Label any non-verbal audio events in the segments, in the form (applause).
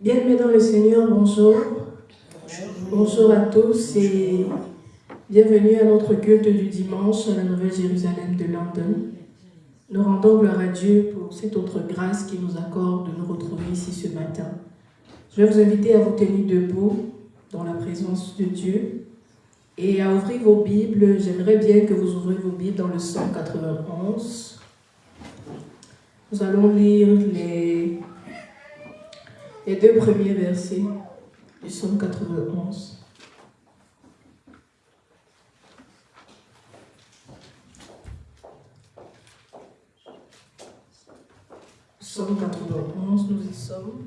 Bien-aimés dans le Seigneur, bonjour. Bonjour à tous et bienvenue à notre culte du dimanche à la Nouvelle Jérusalem de London. Nous rendons gloire à Dieu pour cette autre grâce qui nous accorde de nous retrouver ici ce matin. Je vais vous inviter à vous tenir debout dans la présence de Dieu et à ouvrir vos Bibles. J'aimerais bien que vous ouvriez vos Bibles dans le 191. Nous allons lire les les deux premiers versets du psaume 91. Psaume 91, nous y sommes.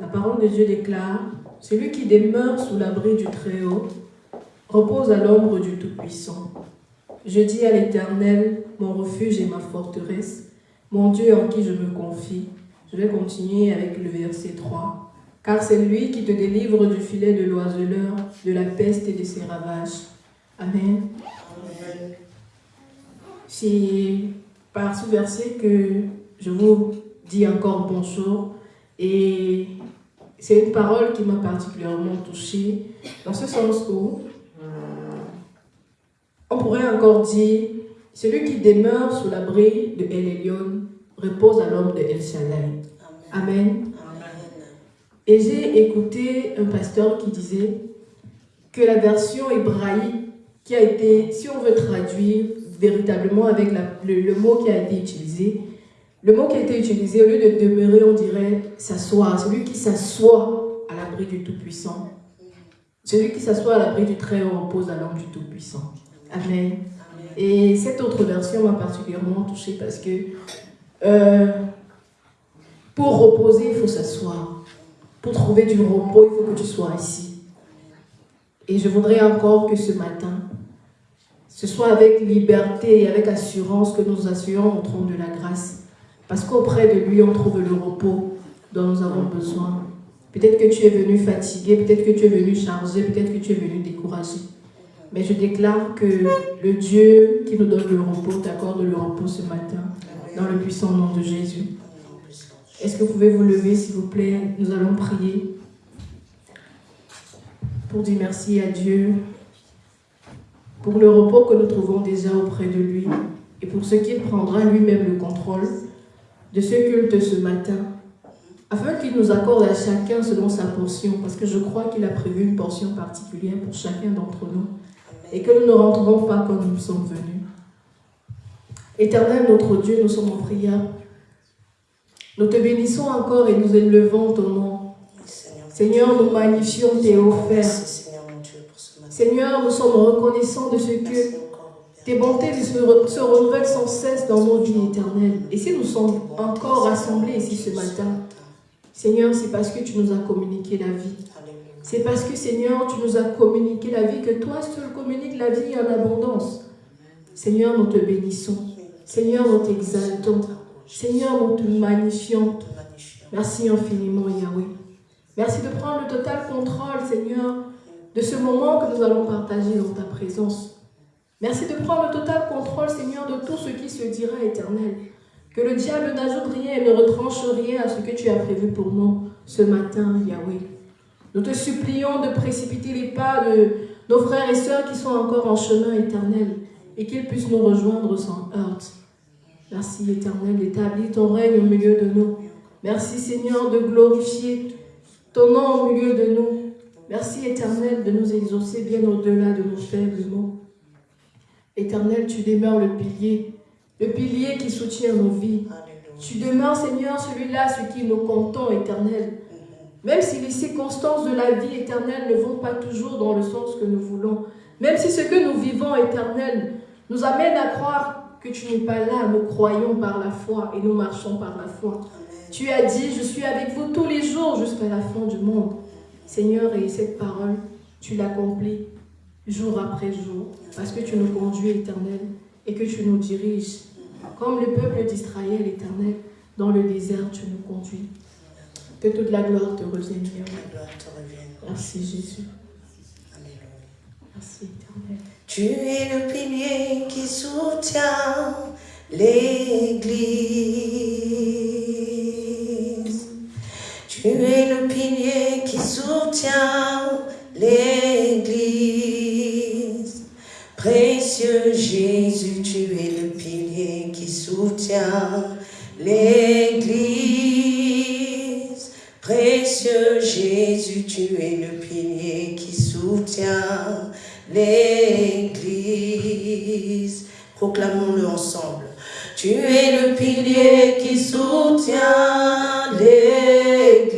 La parole de Dieu déclare Celui qui demeure sous l'abri du Très-Haut repose à l'ombre du Tout-Puissant. Je dis à l'Éternel, mon refuge et ma forteresse, mon Dieu en qui je me confie. Je vais continuer avec le verset 3. Car c'est lui qui te délivre du filet de l'oiseleur, de la peste et de ses ravages. Amen. C'est par ce verset que je vous dis encore bonjour. Et c'est une parole qui m'a particulièrement touchée, dans ce sens où on pourrait encore dire celui qui demeure sous l'abri de El repose à l'homme de El Shaddai. Amen. Et j'ai écouté un pasteur qui disait que la version hébraïque qui a été, si on veut traduire véritablement avec le, mot qui a été utilisé, le mot qui a été utilisé, au lieu de demeurer, on dirait s'asseoir. Celui qui s'assoit à l'abri du Tout-Puissant. Celui qui s'assoit à l'abri du Très-Haut repose à l'homme du Tout-Puissant. Amen. Et cette autre version m'a particulièrement touchée parce que euh, pour reposer, il faut s'asseoir. Pour trouver du repos, il faut que tu sois ici. Et je voudrais encore que ce matin, ce soit avec liberté et avec assurance que nous assurons au trône de la grâce. Parce qu'auprès de lui, on trouve le repos dont nous avons besoin. Peut-être que tu es venu fatigué, peut-être que tu es venu chargé, peut-être que tu es venu découragé. Mais je déclare que le Dieu qui nous donne le repos t'accorde le repos ce matin, dans le puissant nom de Jésus. Est-ce que vous pouvez vous lever, s'il vous plaît? Nous allons prier pour dire merci à Dieu pour le repos que nous trouvons déjà auprès de lui et pour ce qu'il prendra lui-même le contrôle de ce culte ce matin, afin qu'il nous accorde à chacun selon sa portion, parce que je crois qu'il a prévu une portion particulière pour chacun d'entre nous et que nous ne rentrerons pas comme nous sommes venus. Éternel notre Dieu, nous sommes en prière. Nous te bénissons encore et nous élevons ton nom. Seigneur, nous magnifions tes offerts. Seigneur, nous sommes reconnaissants de ce que tes bontés se, renouvellent sans cesse dans nos vies éternelles. Et si nous sommes encore rassemblés ici ce matin, Seigneur, c'est parce que tu nous as communiqué la vie. C'est parce que, Seigneur, tu nous as communiqué la vie, que toi seul communiques la vie en abondance. Seigneur, nous te bénissons. Seigneur, nous t'exaltons. Seigneur, nous te magnifions. Merci infiniment, Yahweh. Merci de prendre le total contrôle, Seigneur, de ce moment que nous allons partager dans ta présence. Merci de prendre le total contrôle, Seigneur, de tout ce qui se dira éternel. Que le diable n'ajoute rien et ne retranche rien à ce que tu as prévu pour nous ce matin, Yahweh. Nous te supplions de précipiter les pas de nos frères et sœurs qui sont encore en chemin éternel et qu'ils puissent nous rejoindre sans heurte. Merci éternel d'établir ton règne au milieu de nous. Merci Seigneur de glorifier ton nom au milieu de nous. Merci éternel de nous exaucer bien au-delà de nos faibles mots. Éternel, tu demeures le pilier, le pilier qui soutient nos vies. Tu demeures Seigneur celui-là, ce qui nous comptons éternel. Même si les circonstances de la vie éternelle ne vont pas toujours dans le sens que nous voulons, même si ce que nous vivons éternel nous amène à croire que tu n'es pas là, nous croyons par la foi et nous marchons par la foi. Tu as dit, je suis avec vous tous les jours jusqu'à la fin du monde. Seigneur, et cette parole, tu l'accomplis jour après jour, parce que tu nous conduis éternel et que tu nous diriges. Comme le peuple d'Israël éternel, dans le désert, tu nous conduis. Que toute la gloire te revienne. Merci Jésus. Tu es le pilier qui soutient l'Église. Tu es le pilier qui soutient l'Église. Précieux Jésus, tu es le pilier qui soutient l'Église. Précieux Jésus, tu es le pilier qui soutient soutient l'Église. Proclamons-le ensemble. Tu es le pilier qui soutient l'Église.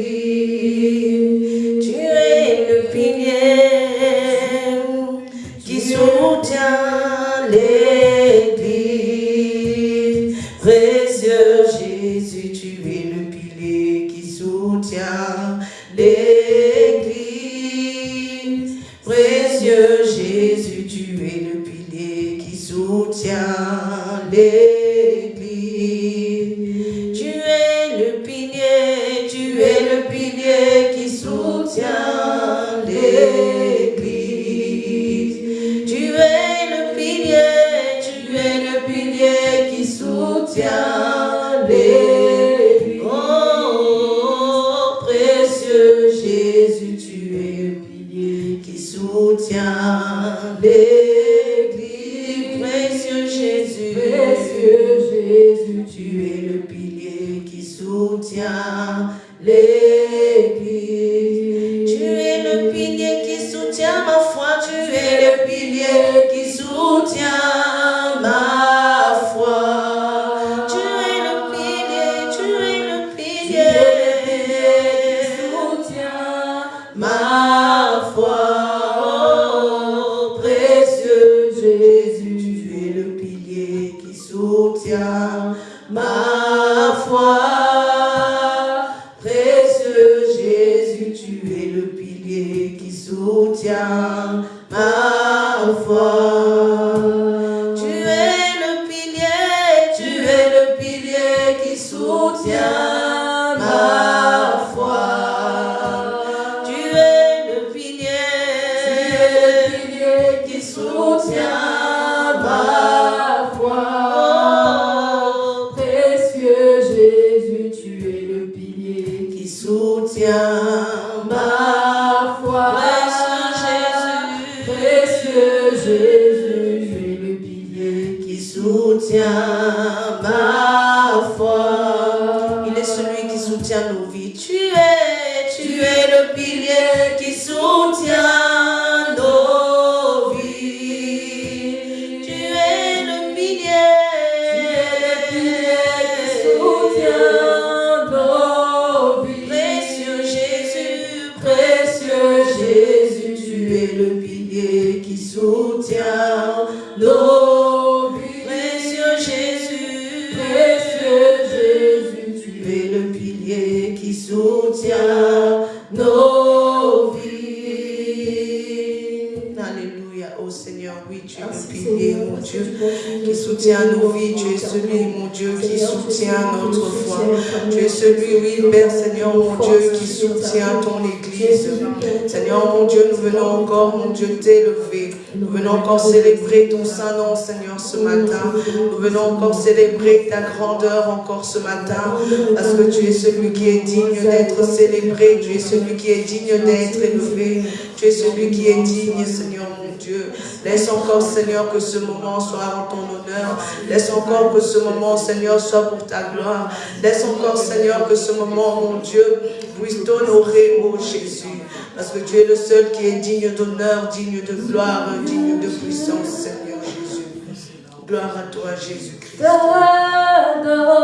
Célébrer ta grandeur encore ce matin. Parce que tu es celui qui est digne d'être célébré. Tu es celui qui est digne d'être élevé. Tu es celui qui est digne, Seigneur, mon Dieu. Laisse encore, Seigneur, que ce moment soit en ton honneur. Laisse encore que ce moment, Seigneur, soit pour ta gloire. Laisse encore, Seigneur, que ce moment, mon Dieu, puisse t'honorer, ô Jésus. Parce que tu es le seul qui est digne d'honneur, digne de gloire, digne de puissance, Seigneur Jésus. Gloire à toi, Jésus-Christ. T'adore.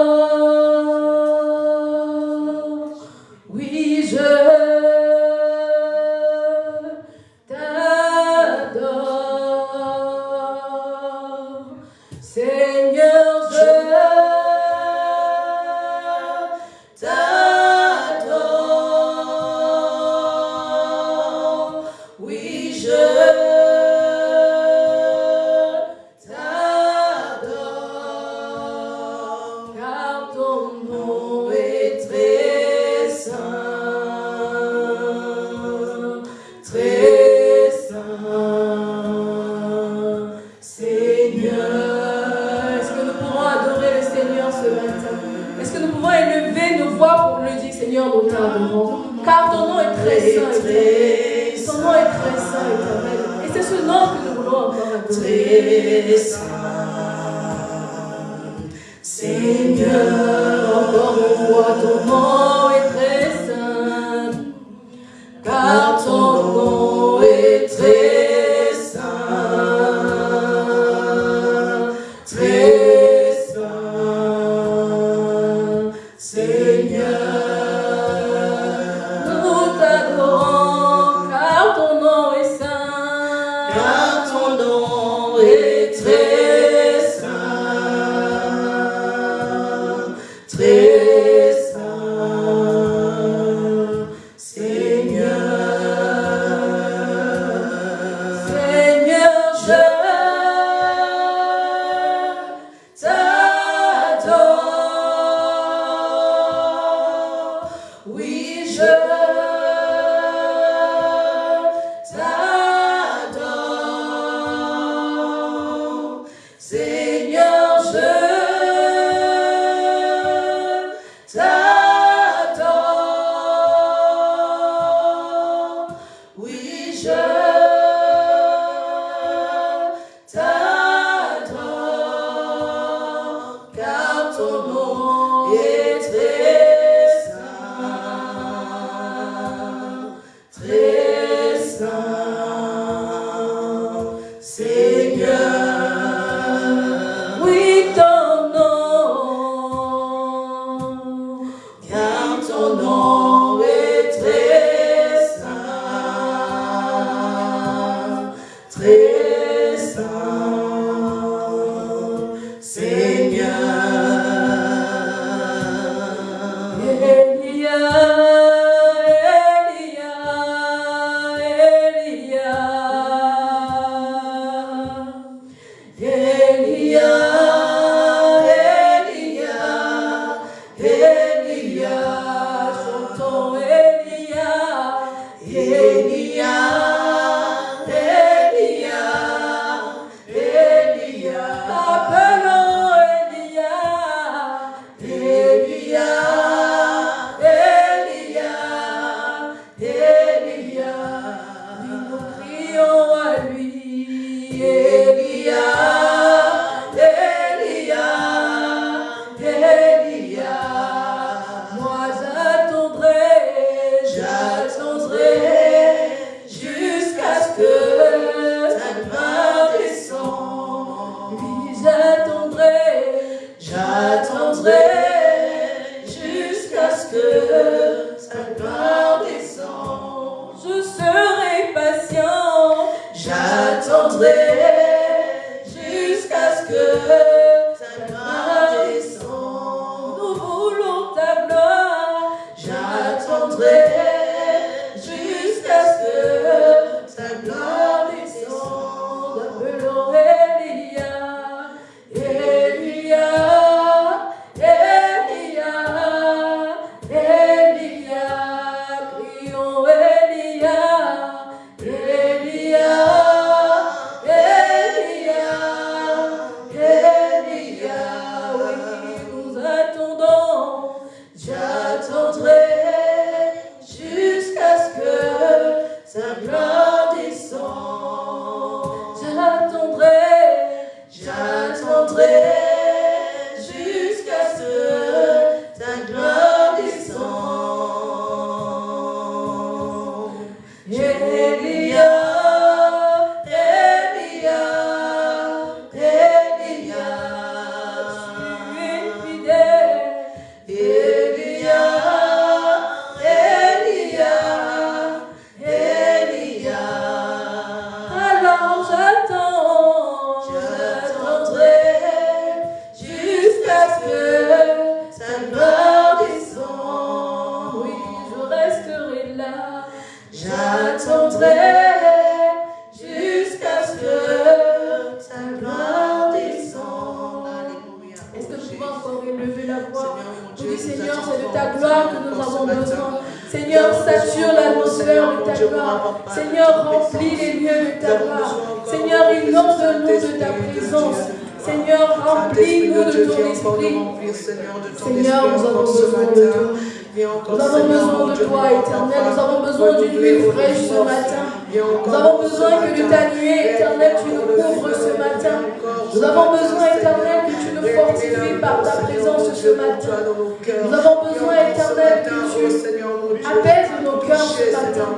Nous avons besoin, éternel, que tu apaises nos cœurs ce matin.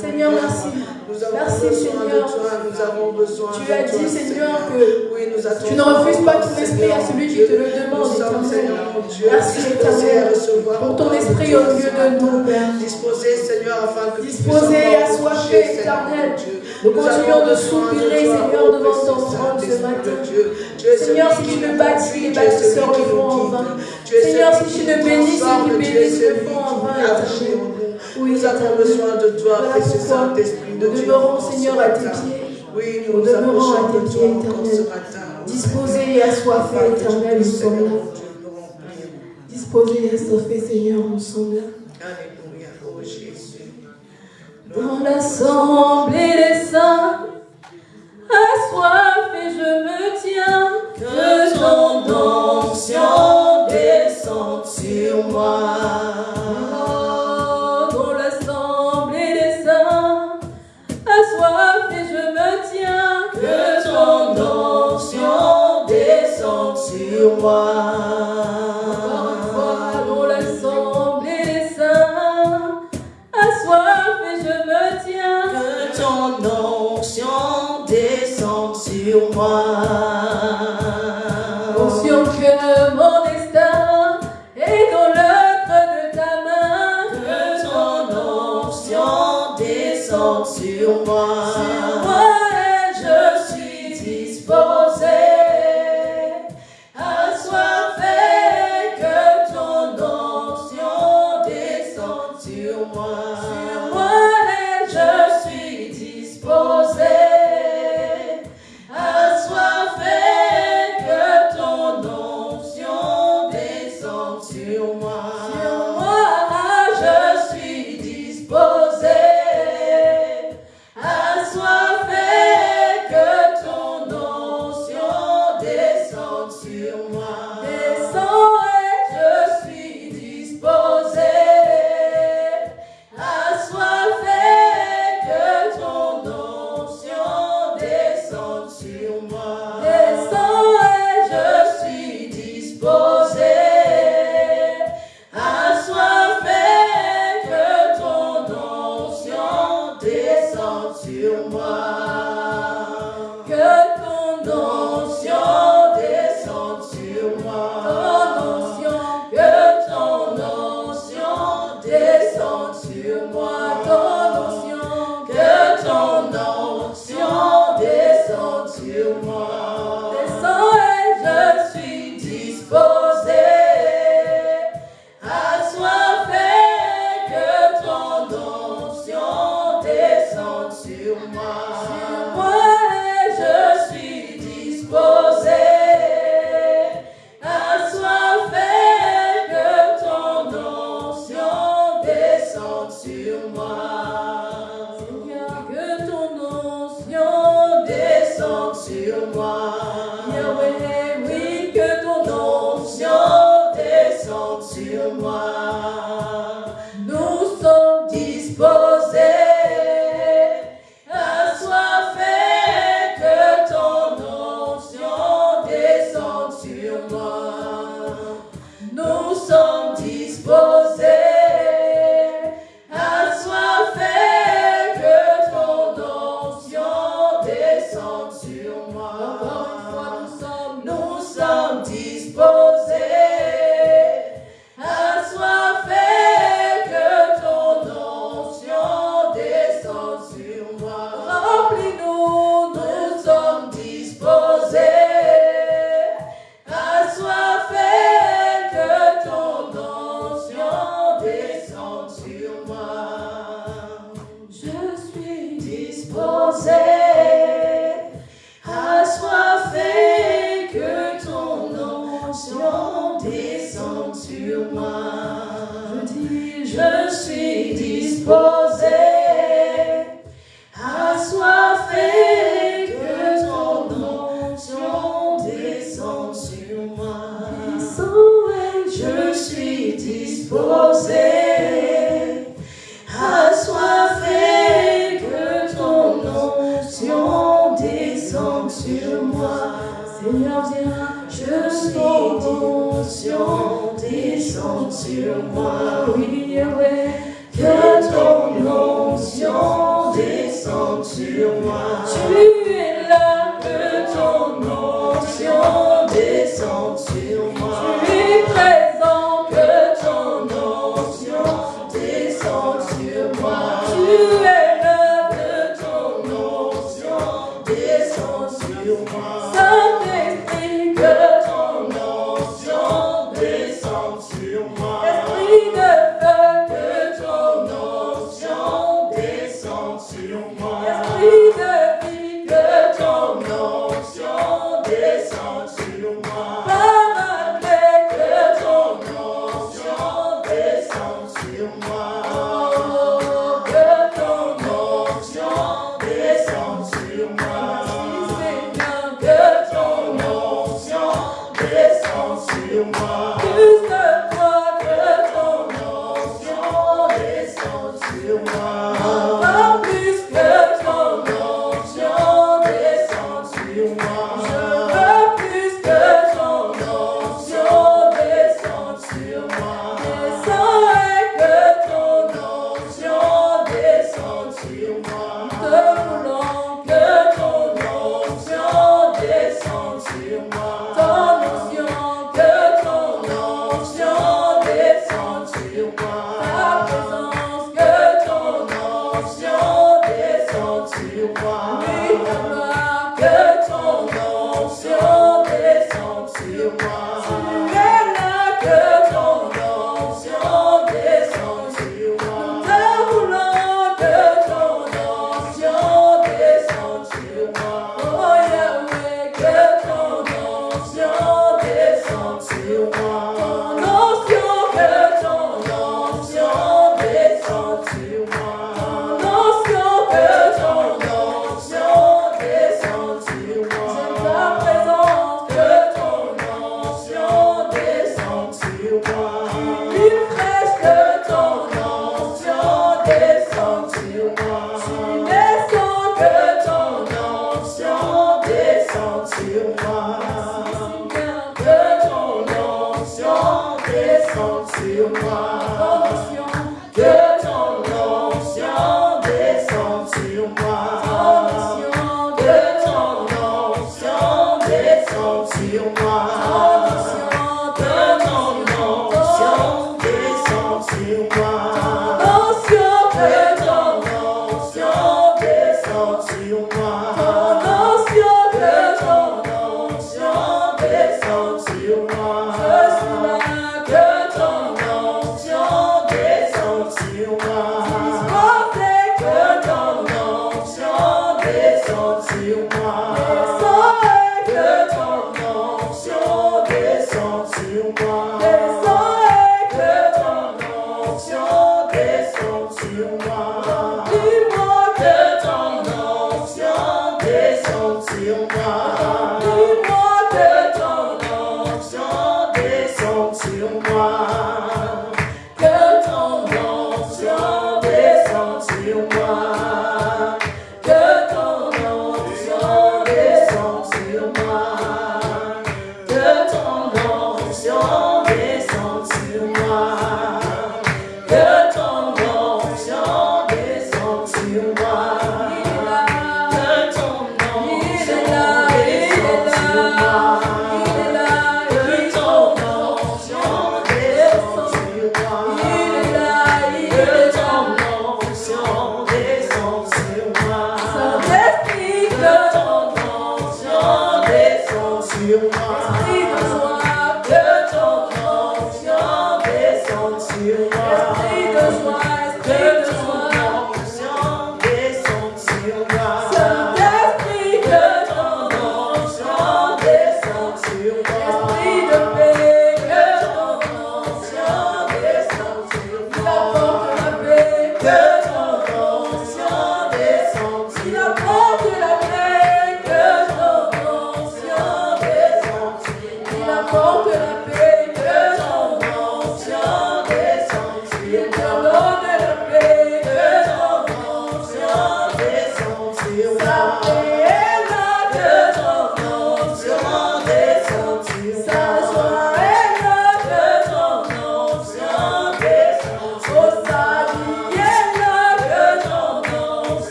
Seigneur, merci. Merci, Seigneur. Tu as dit, Seigneur, que tu ne refuses pas ton esprit à celui qui te le demande, éternel. Merci, éternel, pour ton esprit au milieu de nous, Père. Disposé, Seigneur, afin que Disposé et assoiffé, éternel. Nous continuons de soupirer, Seigneur, devant ton trône ce matin. Seigneur, si tu ne bâtis, les bâtisseurs le font en vain. Seigneur, si tu ne bénis, ceux qui bénissent le font en vain. Oui, nous avons besoin de toi, précieux Saint-Esprit de Dieu. Nous demeurons, Seigneur, à tes pieds. Oui, nous demeurons à tes pieds, éternel. Disposé et assoiffé, éternel, nous sommes là. Disposé et assoiffé, Seigneur, nous sommes là. Alléluia, oh Jésus. Dans l'assemblée des saints, assoiffé, je me tiens, que ton onction descende sur moi. Dans onction descende sur moi.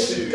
esse,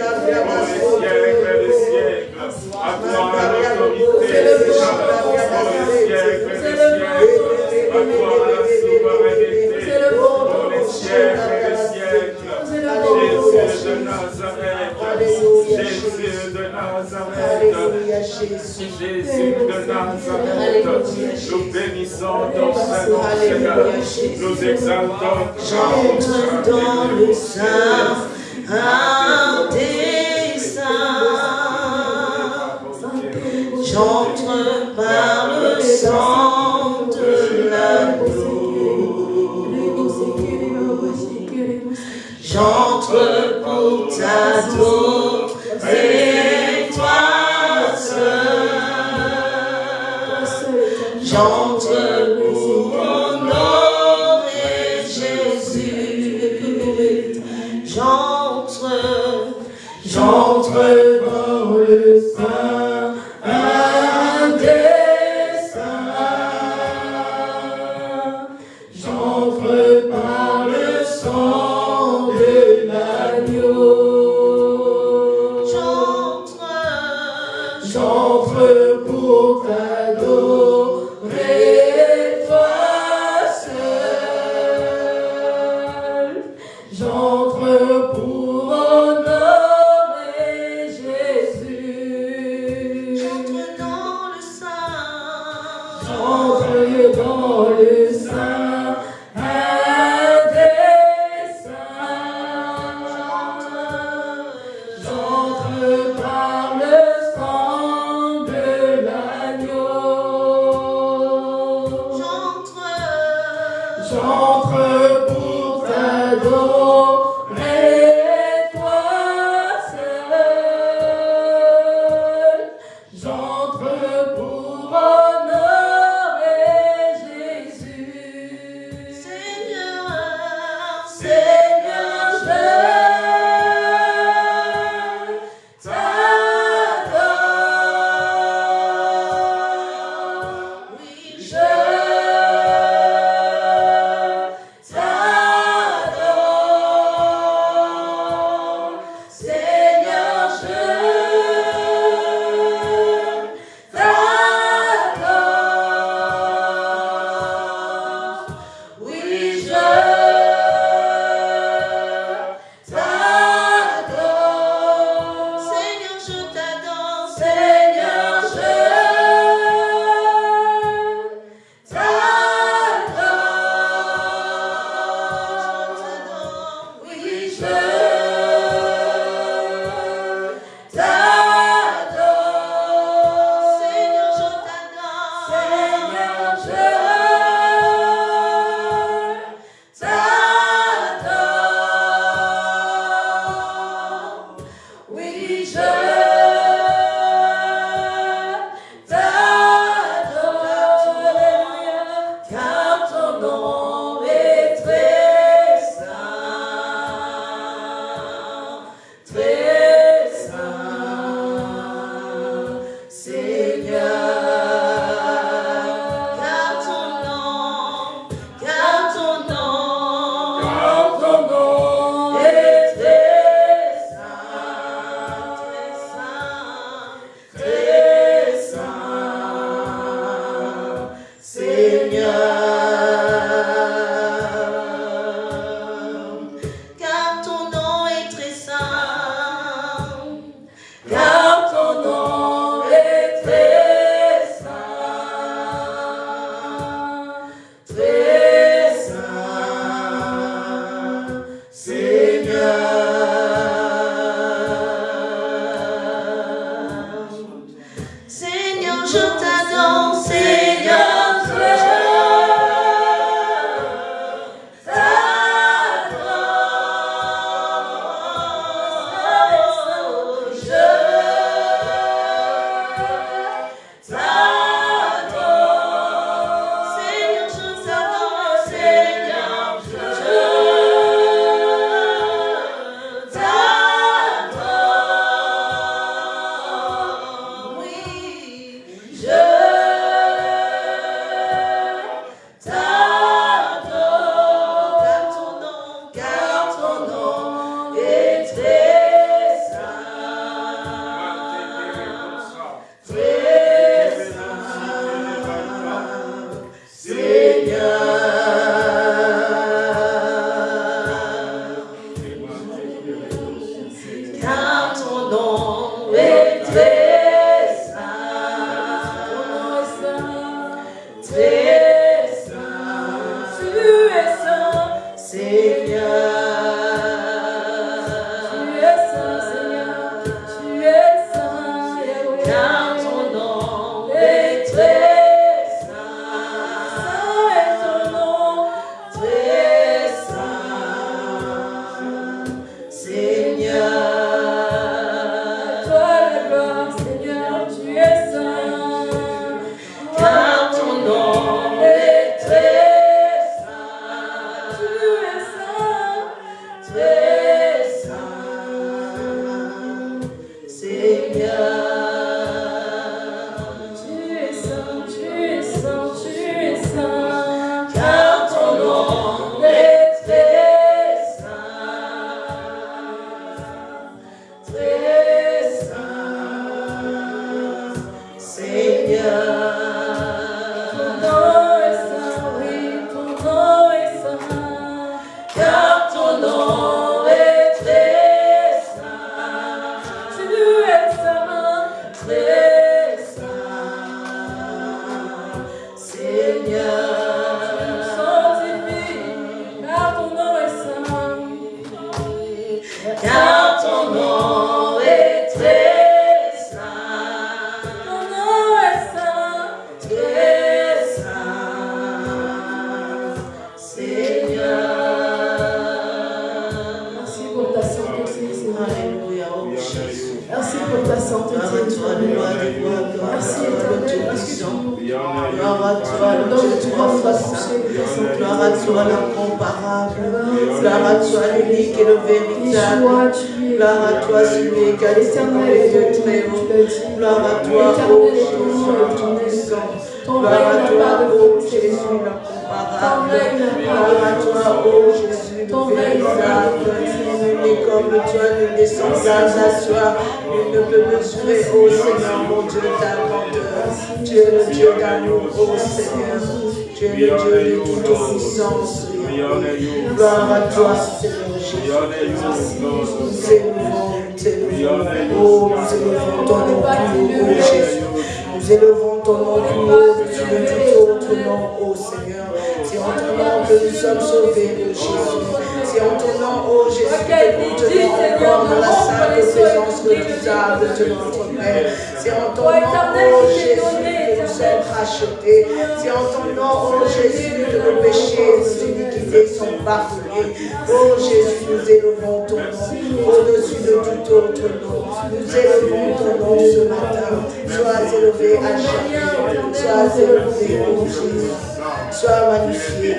Seigneur. C'est en ton nom, oh Jésus, que nos péchés et nos iniquités sont bafoués. Oh Jésus, nous élevons ton nom au-dessus de tout autre nom. Nous élevons ton nom ce matin. Sois élevé à chacun. Sois élevé, oh Jésus. Sois magnifié,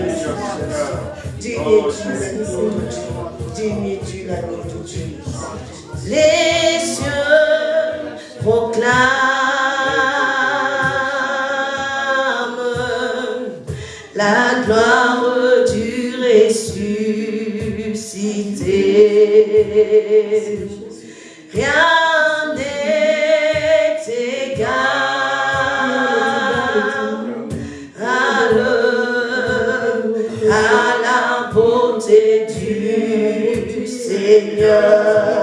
Digne tu, digne tu la Dieu? Les cieux proclament la gloire du ressuscité. Rien n'est égal à, le, à la beauté du Seigneur.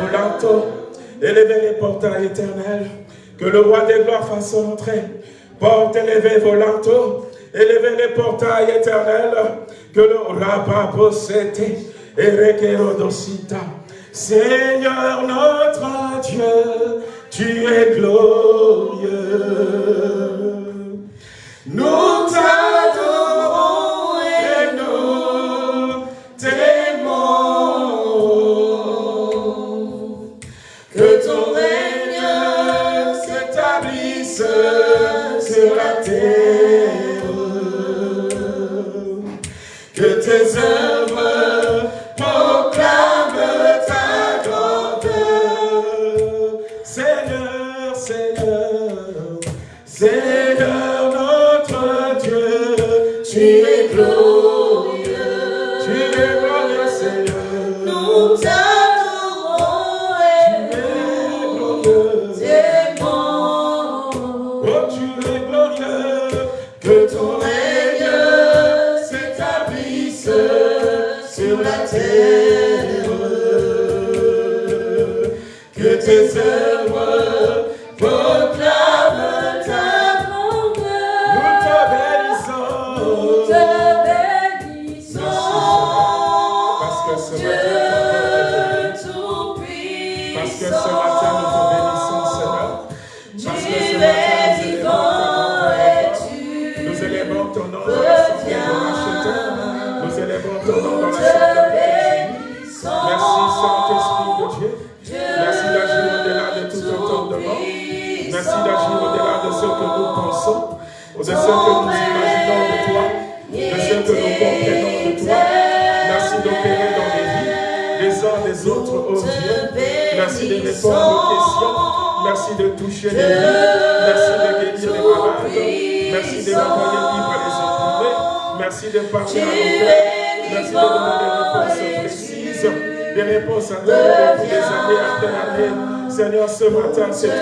volante, élevez les portails éternels, que le roi des gloires fasse entrer. Porte élevée volante, élevez les portails éternels, que le rabat possède et requérodocita. Seigneur notre Dieu, tu es glorieux. Nous is This is Merci de toucher les vies. Merci de guérir les malades. Merci de renvoyer libre les opprimés. Merci de partir à nos Merci de demander des réponses précises, des réponses à l'heure pour des années après année. Seigneur, ce matin, c'est toi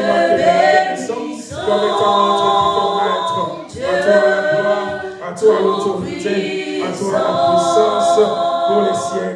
qui nous comme étant notre maître. À toi la gloire, à toi l'autorité, à toi la puissance pour les siècles.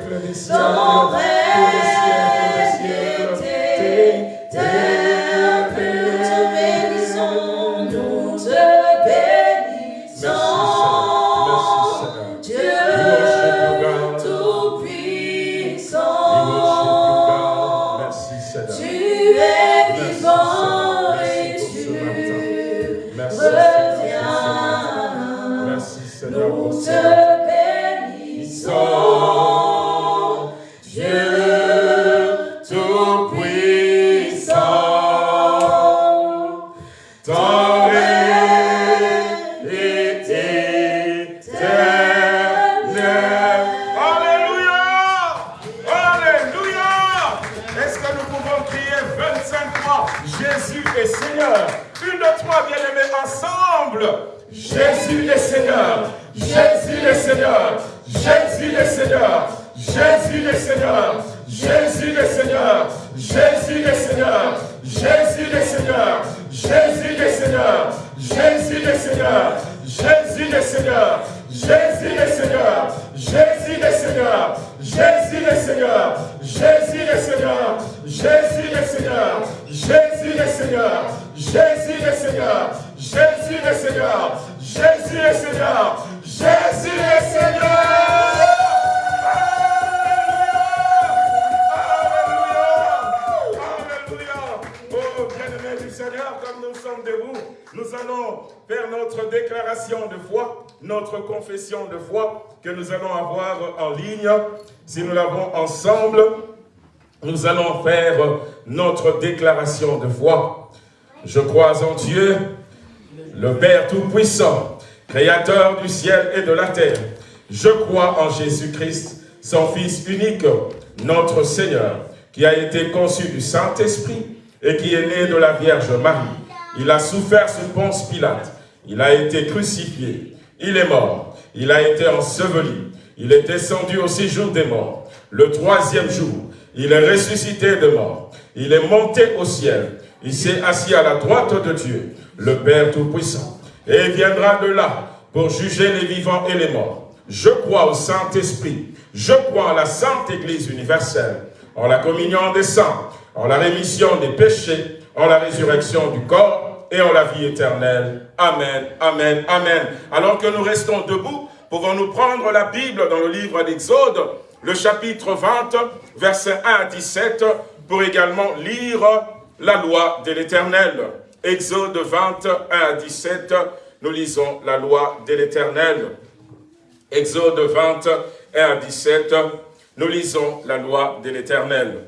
Du Seigneur, comme nous sommes debout, nous allons faire notre déclaration de foi, notre confession de foi que nous allons avoir en ligne. Si nous l'avons ensemble, nous allons faire notre déclaration de foi. Je crois en Dieu, le Père Tout-Puissant, Créateur du ciel et de la terre. Je crois en Jésus-Christ, son Fils unique, notre Seigneur, qui a été conçu du Saint-Esprit, et qui est né de la Vierge Marie. Il a souffert sous Ponce Pilate. Il a été crucifié. Il est mort. Il a été enseveli. Il est descendu au séjour des morts. Le troisième jour, il est ressuscité de mort. Il est monté au ciel. Il s'est assis à la droite de Dieu, le Père Tout-Puissant. Et il viendra de là pour juger les vivants et les morts. Je crois au Saint-Esprit. Je crois en la Sainte Église universelle, en la communion des saints, en la rémission des péchés, en la résurrection du corps et en la vie éternelle. Amen, Amen, Amen. Alors que nous restons debout, pouvons-nous prendre la Bible dans le livre d'Exode, le chapitre 20, versets 1 à 17, pour également lire la loi de l'Éternel. Exode 20, 1 à 17, nous lisons la loi de l'Éternel. Exode 20, 1 à 17, nous lisons la loi de l'Éternel.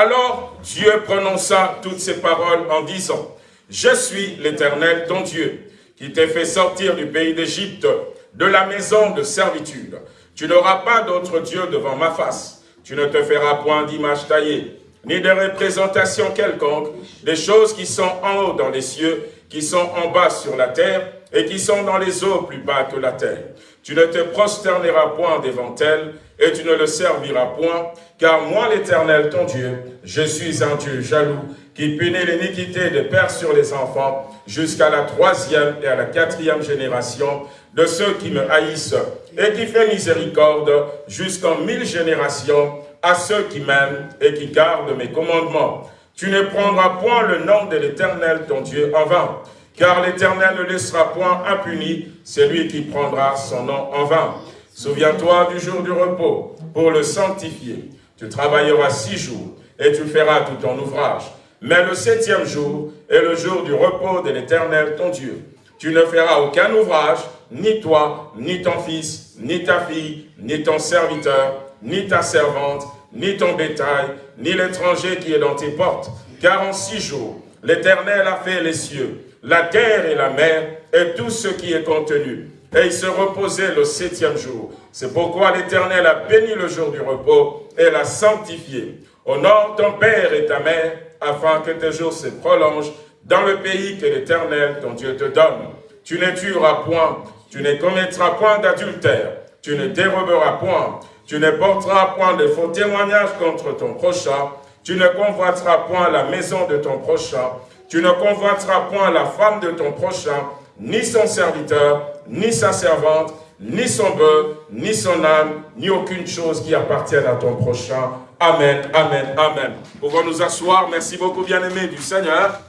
Alors Dieu prononça toutes ces paroles en disant, « Je suis l'Éternel ton Dieu, qui t'ai fait sortir du pays d'Égypte, de la maison de servitude. Tu n'auras pas d'autre Dieu devant ma face. Tu ne te feras point d'image taillée, ni de représentation quelconque, des choses qui sont en haut dans les cieux, qui sont en bas sur la terre, et qui sont dans les eaux plus bas que la terre. Tu ne te prosterneras point devant elles, et tu ne le serviras point, car moi l'Éternel, ton Dieu, je suis un Dieu jaloux, qui punit l'iniquité des pères sur les enfants, jusqu'à la troisième et à la quatrième génération de ceux qui me haïssent, et qui fait miséricorde jusqu'en mille générations à ceux qui m'aiment et qui gardent mes commandements. Tu ne prendras point le nom de l'Éternel, ton Dieu, en vain, car l'Éternel ne laissera point impuni celui qui prendra son nom en vain. Souviens-toi du jour du repos pour le sanctifier. Tu travailleras six jours et tu feras tout ton ouvrage. Mais le septième jour est le jour du repos de l'Éternel, ton Dieu. Tu ne feras aucun ouvrage, ni toi, ni ton fils, ni ta fille, ni ton serviteur, ni ta servante, ni ton bétail, ni l'étranger qui est dans tes portes. Car en six jours, l'Éternel a fait les cieux, la terre et la mer, et tout ce qui est contenu. Et il se reposait le septième jour. C'est pourquoi l'Éternel a béni le jour du repos et l'a sanctifié. Honore ton père et ta mère, afin que tes jours se prolongent dans le pays que l'Éternel, ton Dieu, te donne. Tu ne tueras point, tu ne commettras point d'adultère, tu ne déroberas point, tu ne porteras point de faux témoignages contre ton prochain, tu ne convoiteras point la maison de ton prochain, tu ne convoiteras point la femme de ton prochain, ni son serviteur, ni sa servante, ni son bœuf, ni son âme, ni aucune chose qui appartienne à ton prochain. Amen, Amen, Amen. Pouvons nous asseoir. Merci beaucoup, bien-aimés du Seigneur.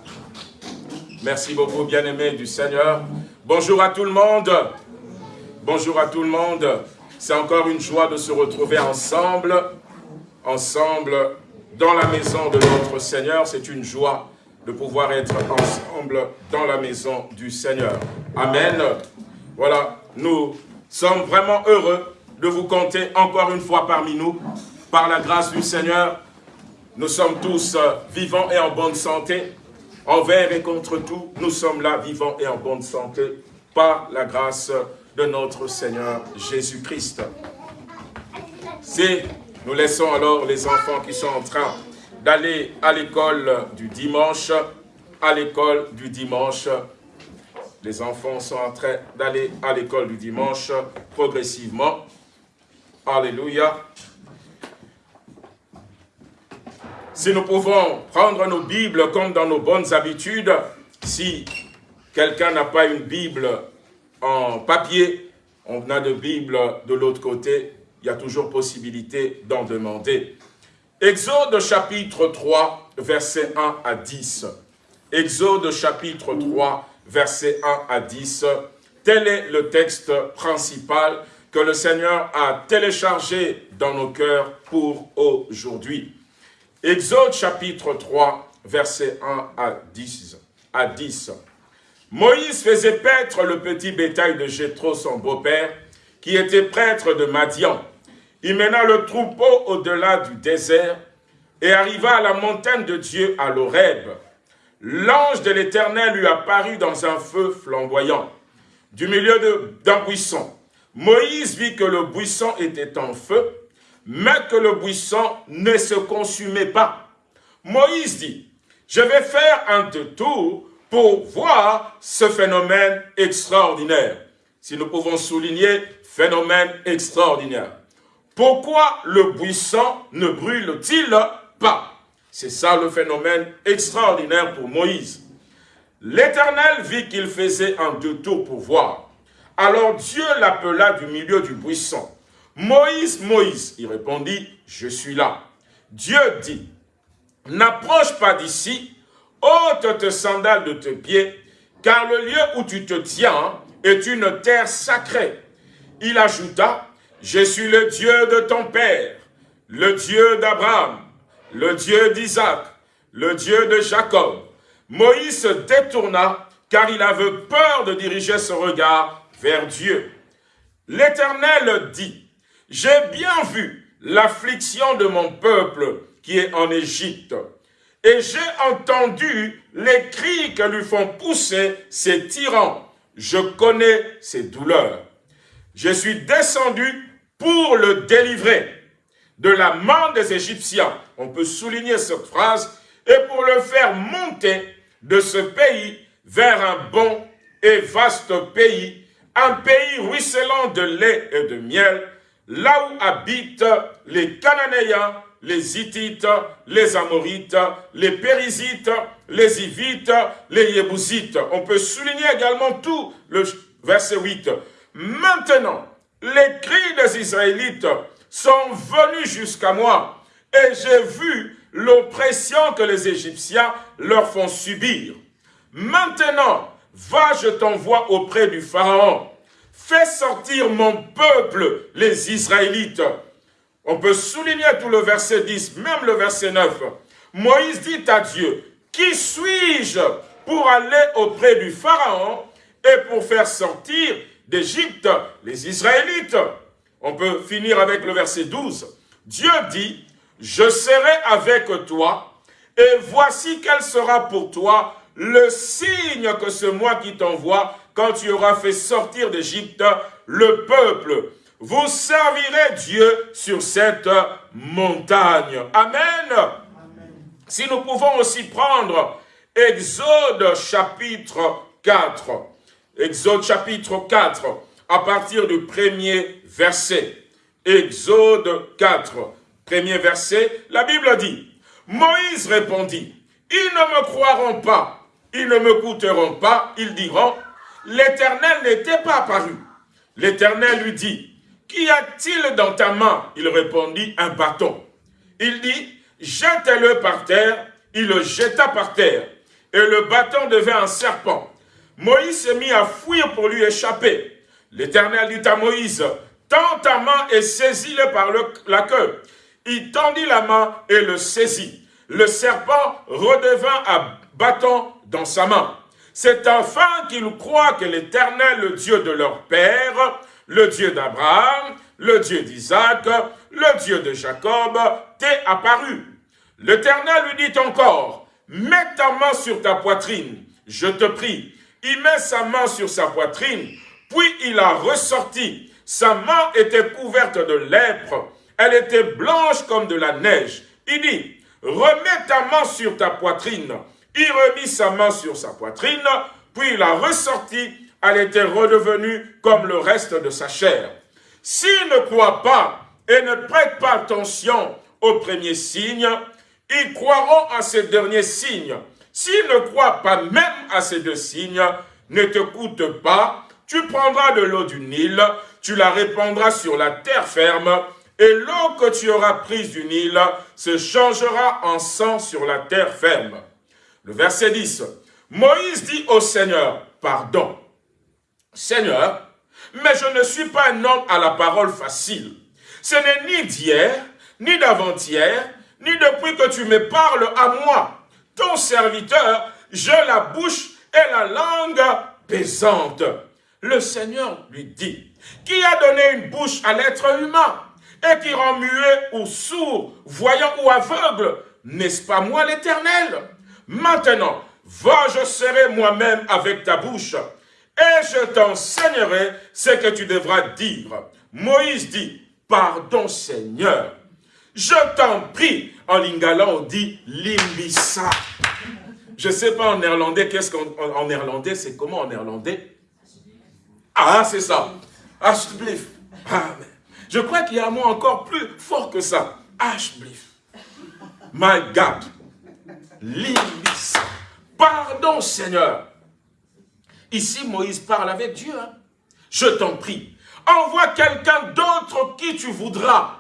Merci beaucoup, bien-aimés du Seigneur. Bonjour à tout le monde. Bonjour à tout le monde. C'est encore une joie de se retrouver ensemble, ensemble dans la maison de notre Seigneur. C'est une joie de pouvoir être ensemble dans la maison du Seigneur. Amen. Voilà, nous sommes vraiment heureux de vous compter encore une fois parmi nous. Par la grâce du Seigneur, nous sommes tous euh, vivants et en bonne santé. Envers et contre tout, nous sommes là vivants et en bonne santé par la grâce de notre Seigneur Jésus-Christ. Si nous laissons alors les enfants qui sont en train d'aller à l'école du dimanche, à l'école du dimanche. Les enfants sont en train d'aller à l'école du dimanche progressivement. Alléluia. Si nous pouvons prendre nos Bibles comme dans nos bonnes habitudes, si quelqu'un n'a pas une Bible en papier, on a de Bible de l'autre côté, il y a toujours possibilité d'en demander. Exode chapitre 3, verset 1 à 10. Exode chapitre 3, verset 1 à 10. Tel est le texte principal que le Seigneur a téléchargé dans nos cœurs pour aujourd'hui. Exode chapitre 3, verset 1 à 10. À 10. Moïse faisait paître le petit bétail de Jétro, son beau-père, qui était prêtre de Madian. Il mena le troupeau au-delà du désert et arriva à la montagne de Dieu à l'Oreb. l'ange de l'Éternel lui apparut dans un feu flamboyant, du milieu d'un buisson. Moïse vit que le buisson était en feu, mais que le buisson ne se consumait pas. Moïse dit, je vais faire un détour pour voir ce phénomène extraordinaire. Si nous pouvons souligner phénomène extraordinaire. Pourquoi le buisson ne brûle-t-il pas? C'est ça le phénomène extraordinaire pour Moïse. L'Éternel vit qu'il faisait un détour pour voir. Alors Dieu l'appela du milieu du buisson. Moïse, Moïse, il répondit, je suis là. Dieu dit, n'approche pas d'ici, ôte tes sandales de tes pieds, car le lieu où tu te tiens est une terre sacrée. Il ajouta, je suis le Dieu de ton père, le Dieu d'Abraham, le Dieu d'Isaac, le Dieu de Jacob. Moïse se détourna car il avait peur de diriger son regard vers Dieu. L'Éternel dit, j'ai bien vu l'affliction de mon peuple qui est en Égypte, et j'ai entendu les cris que lui font pousser ses tyrans. Je connais ses douleurs. Je suis descendu pour le délivrer de la main des Égyptiens. On peut souligner cette phrase. Et pour le faire monter de ce pays vers un bon et vaste pays, un pays ruisselant de lait et de miel, là où habitent les Cananéens, les Hittites, les Amorites, les Périsites, les Hivites, les Yébousites. On peut souligner également tout le verset 8. Maintenant, les cris des Israélites sont venus jusqu'à moi et j'ai vu l'oppression que les Égyptiens leur font subir. Maintenant, va, je t'envoie auprès du Pharaon. Fais sortir mon peuple, les Israélites. On peut souligner tout le verset 10, même le verset 9. Moïse dit à Dieu, qui suis-je pour aller auprès du Pharaon et pour faire sortir d'Égypte, les Israélites. On peut finir avec le verset 12. Dieu dit, je serai avec toi, et voici quel sera pour toi le signe que c'est moi qui t'envoie quand tu auras fait sortir d'Égypte le peuple. Vous servirez Dieu sur cette montagne. Amen. Si nous pouvons aussi prendre Exode chapitre 4. Exode chapitre 4, à partir du premier verset. Exode 4, premier verset, la Bible dit, Moïse répondit, ils ne me croiront pas, ils ne me coûteront pas, ils diront, l'Éternel n'était pas apparu. L'Éternel lui dit, qu'y a-t-il dans ta main? Il répondit, un bâton. Il dit, jette-le par terre. Il le jeta par terre. Et le bâton devint un serpent. Moïse s'est mis à fuir pour lui échapper. L'Éternel dit à Moïse, tends ta main et saisis-le par la queue. Il tendit la main et le saisit. Le serpent redevint à bâton dans sa main. C'est enfin qu'ils croient que l'Éternel, le Dieu de leur père, le Dieu d'Abraham, le Dieu d'Isaac, le Dieu de Jacob, t'est apparu. L'Éternel lui dit encore, mets ta main sur ta poitrine, je te prie, il met sa main sur sa poitrine, puis il a ressorti. Sa main était couverte de lèpre, elle était blanche comme de la neige. Il dit, remets ta main sur ta poitrine. Il remit sa main sur sa poitrine, puis il a ressorti, elle était redevenue comme le reste de sa chair. S'ils ne croient pas et ne prêtent pas attention aux premiers signes, ils croiront à ces derniers signes. S'ils ne croient pas même à ces deux signes, ne te coûte pas, tu prendras de l'eau du Nil, tu la répandras sur la terre ferme, et l'eau que tu auras prise du Nil se changera en sang sur la terre ferme. Le verset 10. Moïse dit au Seigneur, pardon. Seigneur, mais je ne suis pas un homme à la parole facile. Ce n'est ni d'hier, ni d'avant-hier, ni depuis que tu me parles à moi ton serviteur, j'ai la bouche et la langue pesante. Le Seigneur lui dit, qui a donné une bouche à l'être humain et qui rend muet ou sourd, voyant ou aveugle, n'est-ce pas moi l'Éternel? Maintenant, Va, je serai moi-même avec ta bouche, et je t'enseignerai ce que tu devras dire. Moïse dit, pardon Seigneur, je t'en prie. En lingala, on dit limbisa. Je ne sais pas en néerlandais, qu'est-ce qu'en néerlandais, c'est comment en néerlandais? Ah, c'est ça. Ashbliff. Ah, je crois qu'il y a un mot encore plus fort que ça. Ashbliff. My God. Limbisa. Pardon, Seigneur. Ici, Moïse parle avec Dieu. Hein. Je t'en prie. Envoie quelqu'un d'autre qui tu voudras.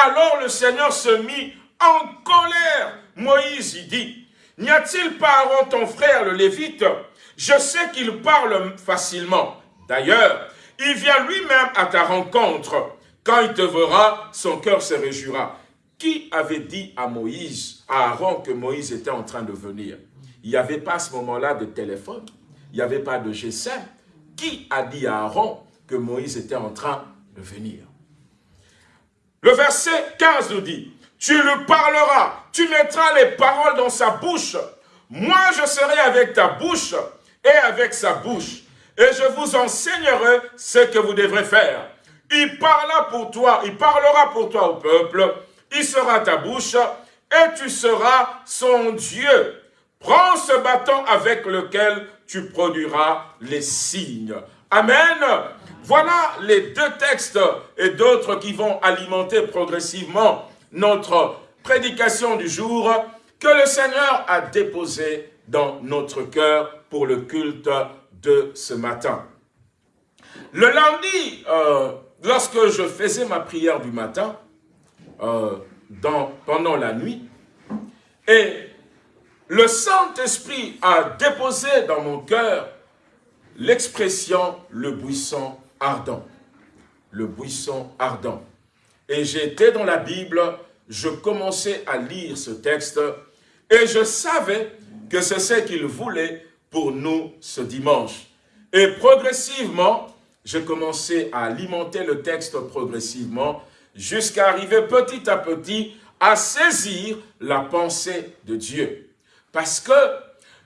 Alors le Seigneur se mit en colère. Moïse y dit, N'y a-t-il pas Aaron ton frère le Lévite? Je sais qu'il parle facilement. D'ailleurs, il vient lui-même à ta rencontre. Quand il te verra, son cœur se réjouira. Qui avait dit à Moïse, à Aaron, que Moïse était en train de venir? Il n'y avait pas à ce moment-là de téléphone. Il n'y avait pas de GSM. Qui a dit à Aaron que Moïse était en train de venir? Le verset 15 nous dit, tu lui parleras, tu mettras les paroles dans sa bouche. Moi, je serai avec ta bouche et avec sa bouche. Et je vous enseignerai ce que vous devrez faire. Il parlera pour toi, il parlera pour toi au peuple. Il sera ta bouche et tu seras son Dieu. Prends ce bâton avec lequel tu produiras les signes. Amen. Voilà les deux textes et d'autres qui vont alimenter progressivement notre prédication du jour que le Seigneur a déposé dans notre cœur pour le culte de ce matin. Le lundi, euh, lorsque je faisais ma prière du matin, euh, pendant la nuit, et le Saint-Esprit a déposé dans mon cœur l'expression « le buisson ardent ». Le buisson ardent. Et j'étais dans la Bible, je commençais à lire ce texte et je savais que c'est ce qu'il voulait pour nous ce dimanche. Et progressivement, j'ai commencé à alimenter le texte progressivement jusqu'à arriver petit à petit à saisir la pensée de Dieu. Parce que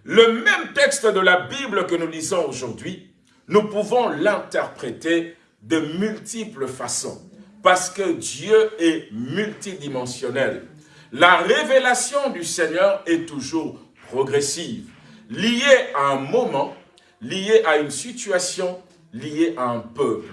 le même texte de la Bible que nous lisons aujourd'hui, nous pouvons l'interpréter de multiples façons parce que Dieu est multidimensionnel. La révélation du Seigneur est toujours progressive, liée à un moment, liée à une situation, liée à un peuple.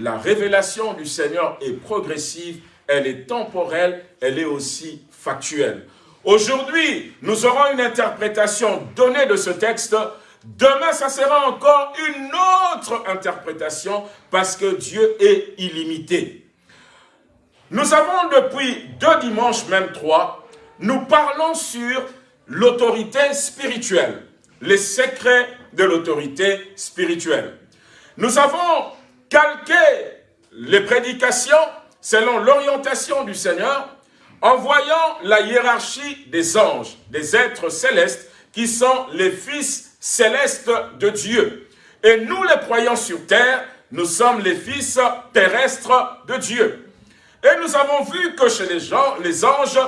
La révélation du Seigneur est progressive, elle est temporelle, elle est aussi factuelle. Aujourd'hui, nous aurons une interprétation donnée de ce texte Demain, ça sera encore une autre interprétation parce que Dieu est illimité. Nous avons depuis deux dimanches, même trois, nous parlons sur l'autorité spirituelle, les secrets de l'autorité spirituelle. Nous avons calqué les prédications selon l'orientation du Seigneur en voyant la hiérarchie des anges, des êtres célestes qui sont les fils céleste de Dieu. Et nous, les croyants sur terre, nous sommes les fils terrestres de Dieu. Et nous avons vu que chez les, gens, les anges,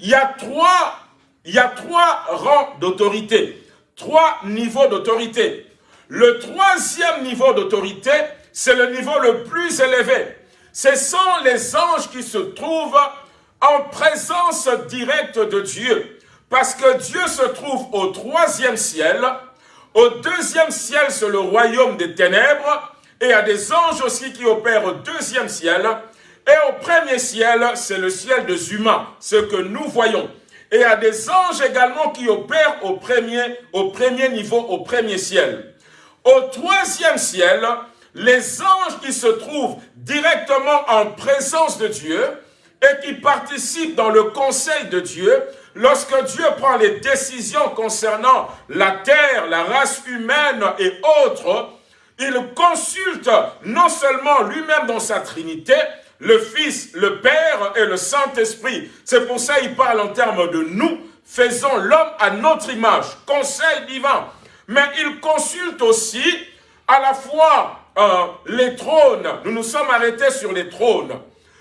il y a trois, il y a trois rangs d'autorité, trois niveaux d'autorité. Le troisième niveau d'autorité, c'est le niveau le plus élevé. Ce sont les anges qui se trouvent en présence directe de Dieu. Parce que Dieu se trouve au troisième ciel, au deuxième ciel, c'est le royaume des ténèbres. Et il y a des anges aussi qui opèrent au deuxième ciel. Et au premier ciel, c'est le ciel des humains, ce que nous voyons. Et il y a des anges également qui opèrent au premier, au premier niveau, au premier ciel. Au troisième ciel, les anges qui se trouvent directement en présence de Dieu et qui participent dans le conseil de Dieu, lorsque Dieu prend les décisions concernant la terre, la race humaine et autres, il consulte non seulement lui-même dans sa Trinité, le Fils, le Père et le Saint-Esprit. C'est pour ça qu'il parle en termes de nous, faisons l'homme à notre image, conseil divin. Mais il consulte aussi à la fois euh, les trônes. Nous nous sommes arrêtés sur les trônes.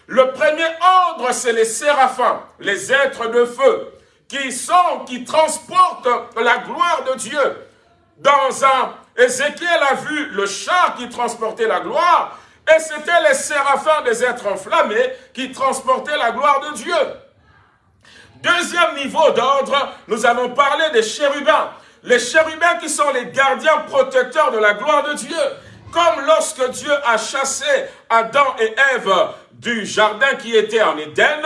Le premier ordre, c'est les séraphins, les êtres de feu qui sont, qui transportent la gloire de Dieu. Dans un, Ézéchiel a vu le char qui transportait la gloire, et c'était les séraphins des êtres enflammés qui transportaient la gloire de Dieu. Deuxième niveau d'ordre, nous avons parlé des chérubins. Les chérubins qui sont les gardiens protecteurs de la gloire de Dieu. Comme lorsque Dieu a chassé Adam et Ève du jardin qui était en Éden,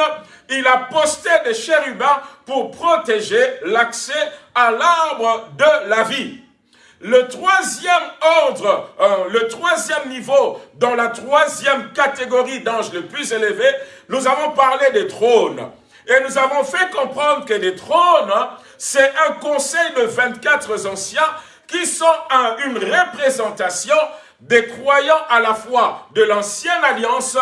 il a posté des chérubins pour protéger l'accès à l'arbre de la vie. Le troisième ordre, euh, le troisième niveau, dans la troisième catégorie d'anges le plus élevé, nous avons parlé des trônes. Et nous avons fait comprendre que les trônes, c'est un conseil de 24 anciens qui sont une représentation des croyants à la fois de l'ancienne alliance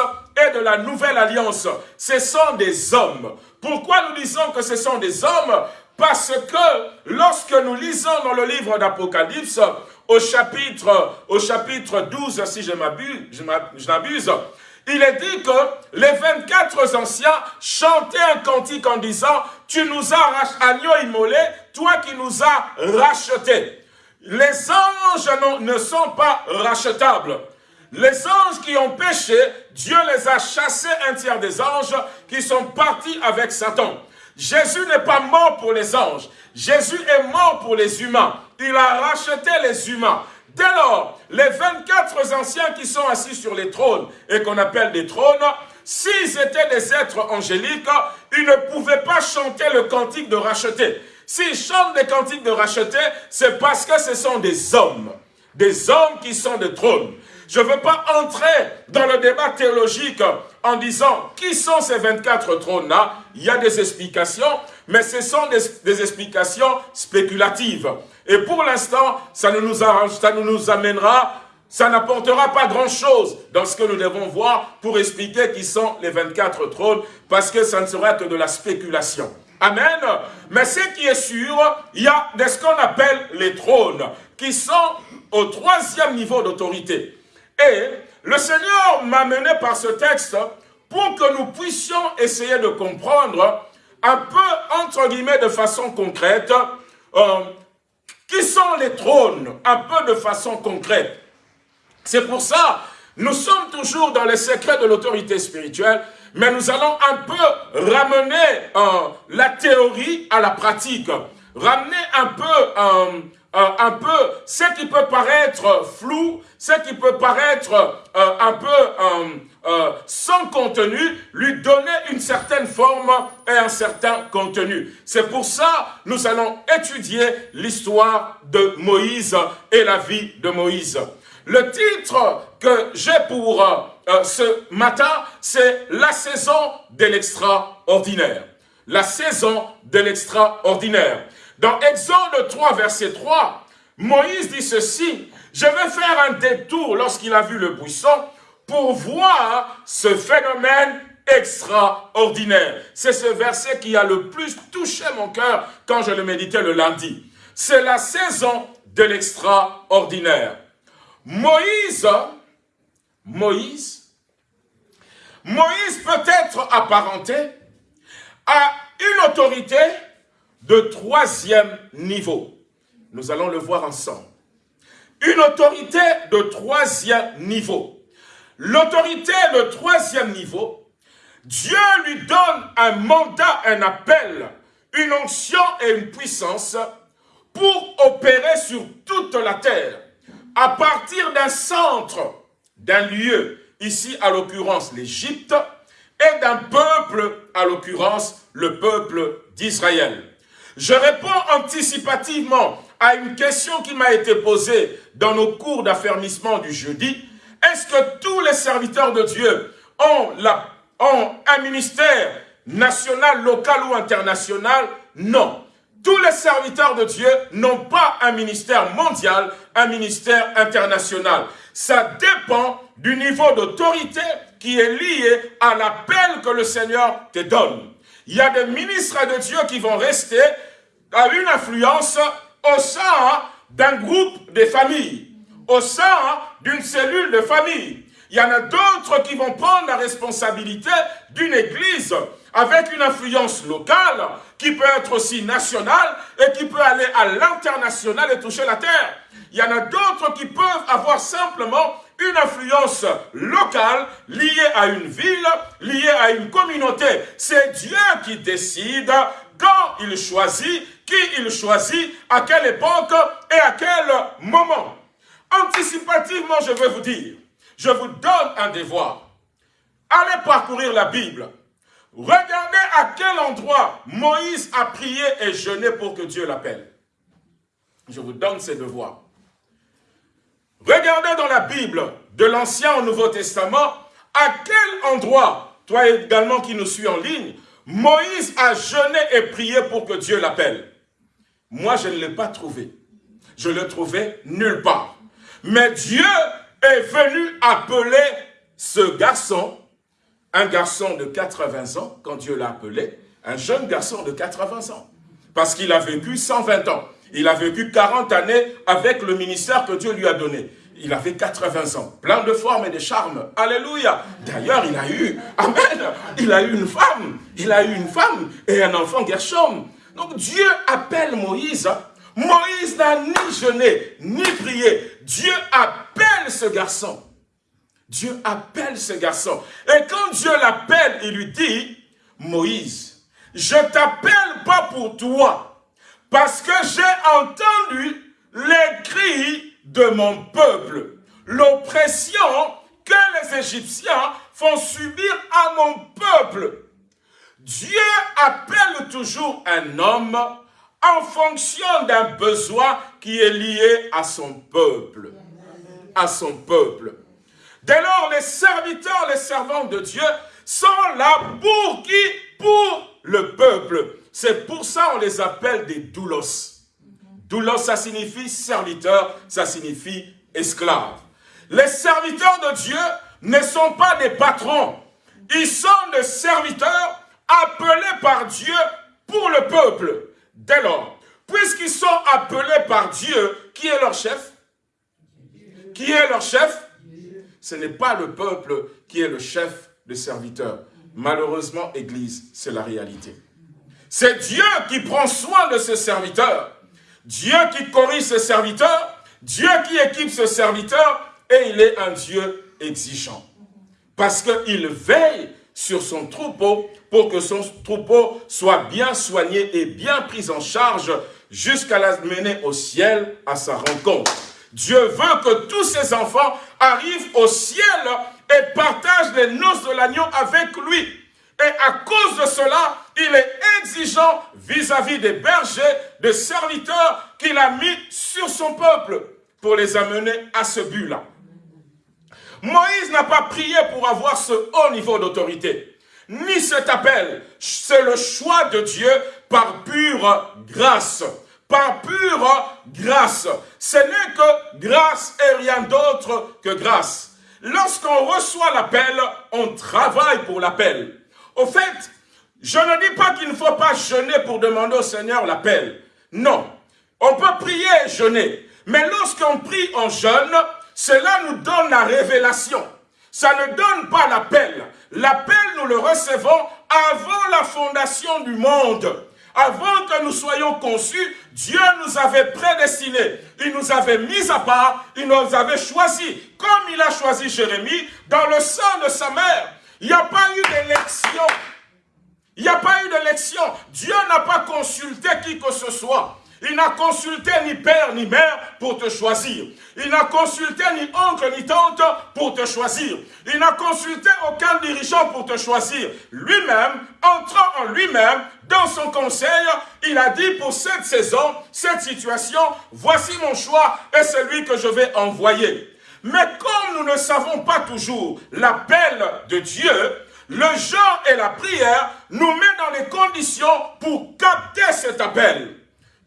de la nouvelle alliance. Ce sont des hommes. Pourquoi nous disons que ce sont des hommes? Parce que lorsque nous lisons dans le livre d'Apocalypse, au chapitre, au chapitre 12, si je m'abuse, il est dit que les 24 anciens chantaient un cantique en disant « Tu nous as agneau immolé, toi qui nous as rachetés ». Les anges ne sont pas rachetables. Les anges qui ont péché, Dieu les a chassés un tiers des anges qui sont partis avec Satan. Jésus n'est pas mort pour les anges. Jésus est mort pour les humains. Il a racheté les humains. Dès lors, les 24 anciens qui sont assis sur les trônes et qu'on appelle des trônes, s'ils étaient des êtres angéliques, ils ne pouvaient pas chanter le cantique de racheter. S'ils chantent des cantiques de racheter, c'est parce que ce sont des hommes. Des hommes qui sont des trônes. Je ne veux pas entrer dans le débat théologique en disant qui sont ces 24 trônes-là. Il y a des explications, mais ce sont des, explications spéculatives. Et pour l'instant, ça ne nous arrange, ça nous amènera, ça n'apportera pas grand-chose dans ce que nous devons voir pour expliquer qui sont les 24 trônes, parce que ça ne sera que de la spéculation. Amen. Mais ce qui est sûr, il y a ce qu'on appelle les trônes, qui sont au troisième niveau d'autorité. Et le Seigneur m'a mené par ce texte pour que nous puissions essayer de comprendre un peu, entre guillemets, de façon concrète, euh, qui sont les trônes, un peu de façon concrète. C'est pour ça, nous sommes toujours dans les secrets de l'autorité spirituelle, mais nous allons un peu ramener euh, la théorie à la pratique, ramener un peu, euh, euh, un peu ce qui peut paraître flou, ce qui peut paraître un peu sans contenu, lui donner une certaine forme et un certain contenu. C'est pour ça nous allons étudier l'histoire de Moïse et la vie de Moïse. Le titre que j'ai pour euh, ce matin, c'est la saison de l'extraordinaire. La saison de l'extraordinaire. Dans Exode 3, verset 3, Moïse dit ceci, « Je vais faire un détour lorsqu'il a vu le buisson pour voir ce phénomène extraordinaire. C'est ce verset qui a le plus touché mon cœur quand je le méditais le lundi. C'est la saison de l'extraordinaire. Moïse, Moïse, Moïse peut être apparenté à une autorité de troisième niveau. Nous allons le voir ensemble. Une autorité de troisième niveau. L'autorité de troisième niveau, Dieu lui donne un mandat, un appel, une onction et une puissance pour opérer sur toute la terre à partir d'un centre, d'un lieu, ici à l'occurrence l'Égypte, et d'un peuple, à l'occurrence le peuple d'Israël. Je réponds anticipativement à une question qui m'a été posée dans nos cours d'affermissement du jeudi. Est-ce que tous les serviteurs de Dieu ont, ont un ministère national, local ou international? Non. Tous les serviteurs de Dieu n'ont pas un ministère mondial, un ministère international. Ça dépend du niveau d'autorité qui est lié à l'appel que le Seigneur te donne. Il y a des ministres de Dieu qui vont rester à une influence au sein d'un groupe de familles, au sein d'une cellule de famille. Il y en a d'autres qui vont prendre la responsabilité d'une église avec une influence locale qui peut être aussi national et qui peut aller à l'international et toucher la terre. Il y en a d'autres qui peuvent avoir simplement une influence locale liée à une ville, liée à une communauté. C'est Dieu qui décide quand il choisit, qui il choisit, à quelle époque et à quel moment. Anticipativement, je vais vous dire, je vous donne un devoir. Allez parcourir la Bible. Regardez à quel endroit Moïse a prié et jeûné pour que Dieu l'appelle. Je vous donne ces devoirs. Regardez dans la Bible, de l'Ancien au Nouveau Testament, à quel endroit, toi également qui nous suis en ligne, Moïse a jeûné et prié pour que Dieu l'appelle. Moi, je ne l'ai pas trouvé. Je le trouvais nulle part. Mais Dieu est venu appeler ce garçon, un garçon de 80 ans, quand Dieu l'a appelé, un jeune garçon de 80 ans. Parce qu'il a vécu 120 ans. Il a vécu 40 années avec le ministère que Dieu lui a donné. Il avait 80 ans, plein de formes et de charmes. Alléluia. D'ailleurs, il a eu, Amen, il a eu une femme. Il a eu une femme et un enfant Gershom. Donc Dieu appelle Moïse. Moïse n'a ni jeûné, ni prié. Dieu appelle ce garçon. Dieu appelle ce garçon. Et quand Dieu l'appelle, il lui dit, Moïse, je t'appelle pas pour toi, parce que j'ai entendu les cris de mon peuple, l'oppression que les Égyptiens font subir à mon peuple. Dieu appelle toujours un homme en fonction d'un besoin qui est lié à son peuple. À son peuple. Dès lors, les serviteurs, les servants de Dieu sont là pour qui? Pour le peuple. C'est pour ça on les appelle des doulos. Doulos, ça signifie serviteur, ça signifie esclave. Les serviteurs de Dieu ne sont pas des patrons. Ils sont des serviteurs appelés par Dieu pour le peuple. Dès lors, puisqu'ils sont appelés par Dieu, qui est leur chef? Qui est leur chef? Ce n'est pas le peuple qui est le chef des serviteurs. Malheureusement, Église, c'est la réalité. C'est Dieu qui prend soin de ses serviteurs. Dieu qui corrige ses serviteurs. Dieu qui équipe ses serviteurs. Et il est un Dieu exigeant. Parce qu'il veille sur son troupeau pour que son troupeau soit bien soigné et bien pris en charge jusqu'à la mener au ciel à sa rencontre. Dieu veut que tous ses enfants arrivent au ciel et partagent les noces de l'agneau avec lui. Et à cause de cela, il est exigeant vis-à-vis des bergers, des serviteurs qu'il a mis sur son peuple pour les amener à ce but-là. Moïse n'a pas prié pour avoir ce haut niveau d'autorité, ni cet appel. C'est le choix de Dieu par pure grâce. Par pure grâce. Ce n'est que grâce et rien d'autre que grâce. Lorsqu'on reçoit l'appel, on travaille pour l'appel. Au fait, je ne dis pas qu'il ne faut pas jeûner pour demander au Seigneur l'appel. Non. On peut prier et jeûner. Mais lorsqu'on prie en jeûne, cela nous donne la révélation. Ça ne donne pas l'appel. L'appel, nous le recevons avant la fondation du monde. Avant que nous soyons conçus, Dieu nous avait prédestinés. Il nous avait mis à part, il nous avait choisis. Comme il a choisi Jérémie dans le sang de sa mère. Il n'y a pas eu d'élection. Il n'y a pas eu d'élection. Dieu n'a pas consulté qui que ce soit. Il n'a consulté ni père ni mère pour te choisir. Il n'a consulté ni oncle ni tante pour te choisir. Il n'a consulté aucun dirigeant pour te choisir. Lui-même, entrant en lui-même, dans son conseil, il a dit pour cette saison, cette situation, voici mon choix et celui que je vais envoyer. Mais comme nous ne savons pas toujours l'appel de Dieu, le genre et la prière nous met dans les conditions pour capter cet appel.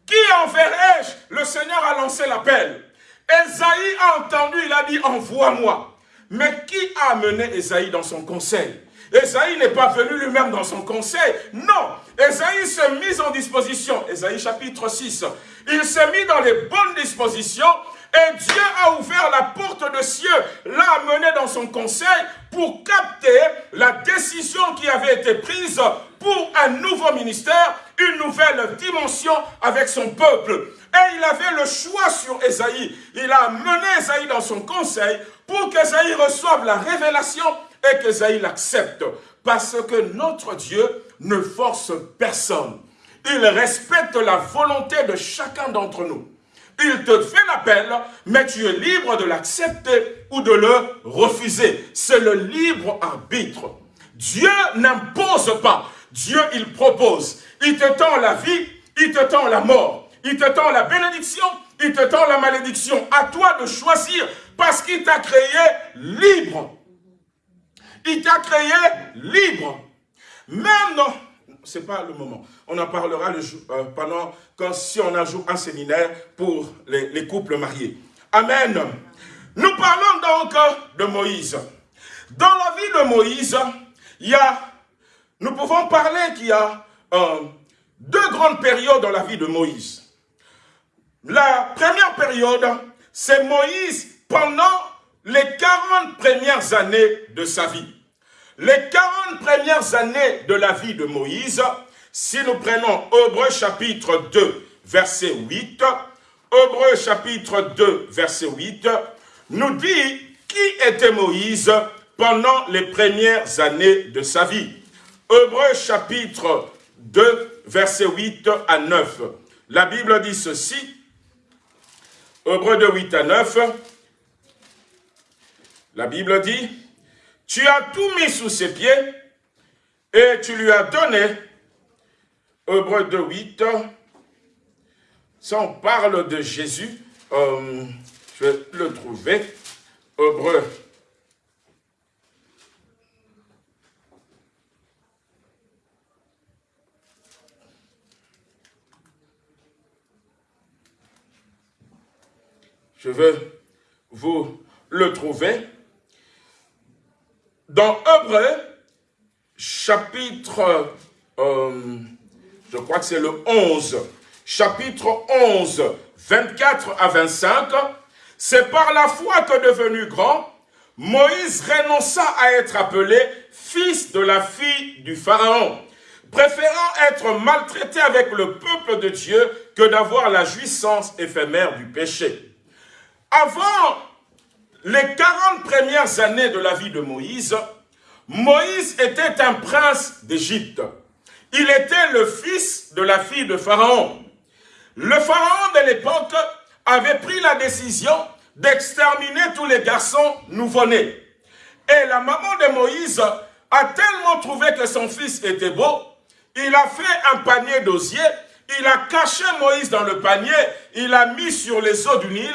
Qui enverrai-je? Le Seigneur a lancé l'appel. Esaïe a entendu, il a dit, envoie-moi. Mais qui a amené Esaïe dans son conseil? Esaïe n'est pas venu lui-même dans son conseil. Non, Esaïe s'est mis en disposition. Esaïe chapitre 6. Il s'est mis dans les bonnes dispositions et Dieu a ouvert la porte de cieux, l'a amené dans son conseil pour capter la décision qui avait été prise pour un nouveau ministère, une nouvelle dimension avec son peuple. Et il avait le choix sur Esaïe. Il a mené Esaïe dans son conseil pour qu'Esaïe reçoive la révélation et qu'Esaïe l'accepte. Parce que notre Dieu ne force personne. Il respecte la volonté de chacun d'entre nous. Il te fait l'appel, mais tu es libre de l'accepter ou de le refuser. C'est le libre arbitre. Dieu n'impose pas. Dieu, il propose. Il te tend la vie, il te tend la mort. Il te tend la bénédiction, il te tend la malédiction. À toi de choisir parce qu'il t'a créé libre. Il t'a créé libre. Même non, c'est pas le moment. On en parlera le jour, euh, pendant quand si on ajoute un séminaire pour les, les, couples mariés. Amen. Nous parlons donc de Moïse. Dans la vie de Moïse, il y a, nous pouvons parler qu'il y a euh, deux grandes périodes dans la vie de Moïse. La première période, c'est Moïse pendant les 40 premières années de sa vie. Les 40 premières années de la vie de Moïse, si nous prenons Hébreu chapitre 2, verset 8, Hébreu chapitre 2, verset 8, nous dit qui était Moïse pendant les premières années de sa vie. Hébreu chapitre 2, verset 8 à 9. La Bible dit ceci, Hébreu de 8 à 9, la Bible dit, tu as tout mis sous ses pieds et tu lui as donné, Hébreu de 8, ça on parle de Jésus, euh, je vais le trouver, Hébreu Je vais vous le trouver. Dans Hébreu, chapitre, euh, je crois que c'est le 11, chapitre 11, 24 à 25, c'est par la foi que devenu grand, Moïse renonça à être appelé fils de la fille du Pharaon, préférant être maltraité avec le peuple de Dieu que d'avoir la jouissance éphémère du péché. Avant les 40 premières années de la vie de Moïse, Moïse était un prince d'Égypte. Il était le fils de la fille de Pharaon. Le Pharaon de l'époque avait pris la décision d'exterminer tous les garçons nouveau-nés. Et la maman de Moïse a tellement trouvé que son fils était beau, il a fait un panier d'osier, il a caché Moïse dans le panier, il l'a mis sur les eaux du Nil,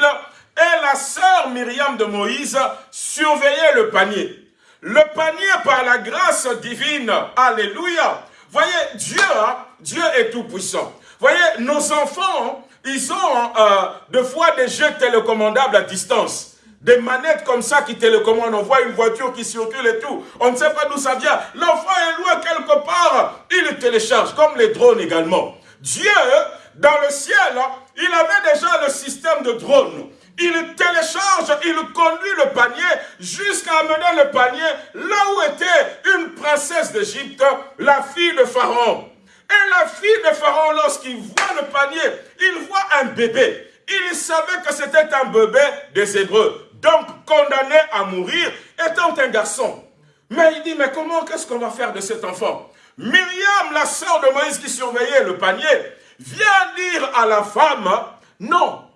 et la sœur Myriam de Moïse surveillait le panier. Le panier par la grâce divine, alléluia. Voyez, Dieu, hein, Dieu est tout puissant. Voyez, nos enfants, ils ont euh, de fois des jeux télécommandables à distance. Des manettes comme ça qui télécommandent. On voit une voiture qui circule et tout. On ne sait pas d'où ça vient. L'enfant est loin quelque part. Il télécharge, comme les drones également. Dieu, dans le ciel, il avait déjà le système de drones il télécharge, il conduit le panier jusqu'à amener le panier là où était une princesse d'Égypte, la fille de Pharaon. Et la fille de Pharaon, lorsqu'il voit le panier, il voit un bébé. Il savait que c'était un bébé des Hébreux, donc condamné à mourir, étant un garçon. Mais il dit, mais comment, qu'est-ce qu'on va faire de cet enfant? Myriam, la sœur de Moïse qui surveillait le panier, vient dire à la femme, non,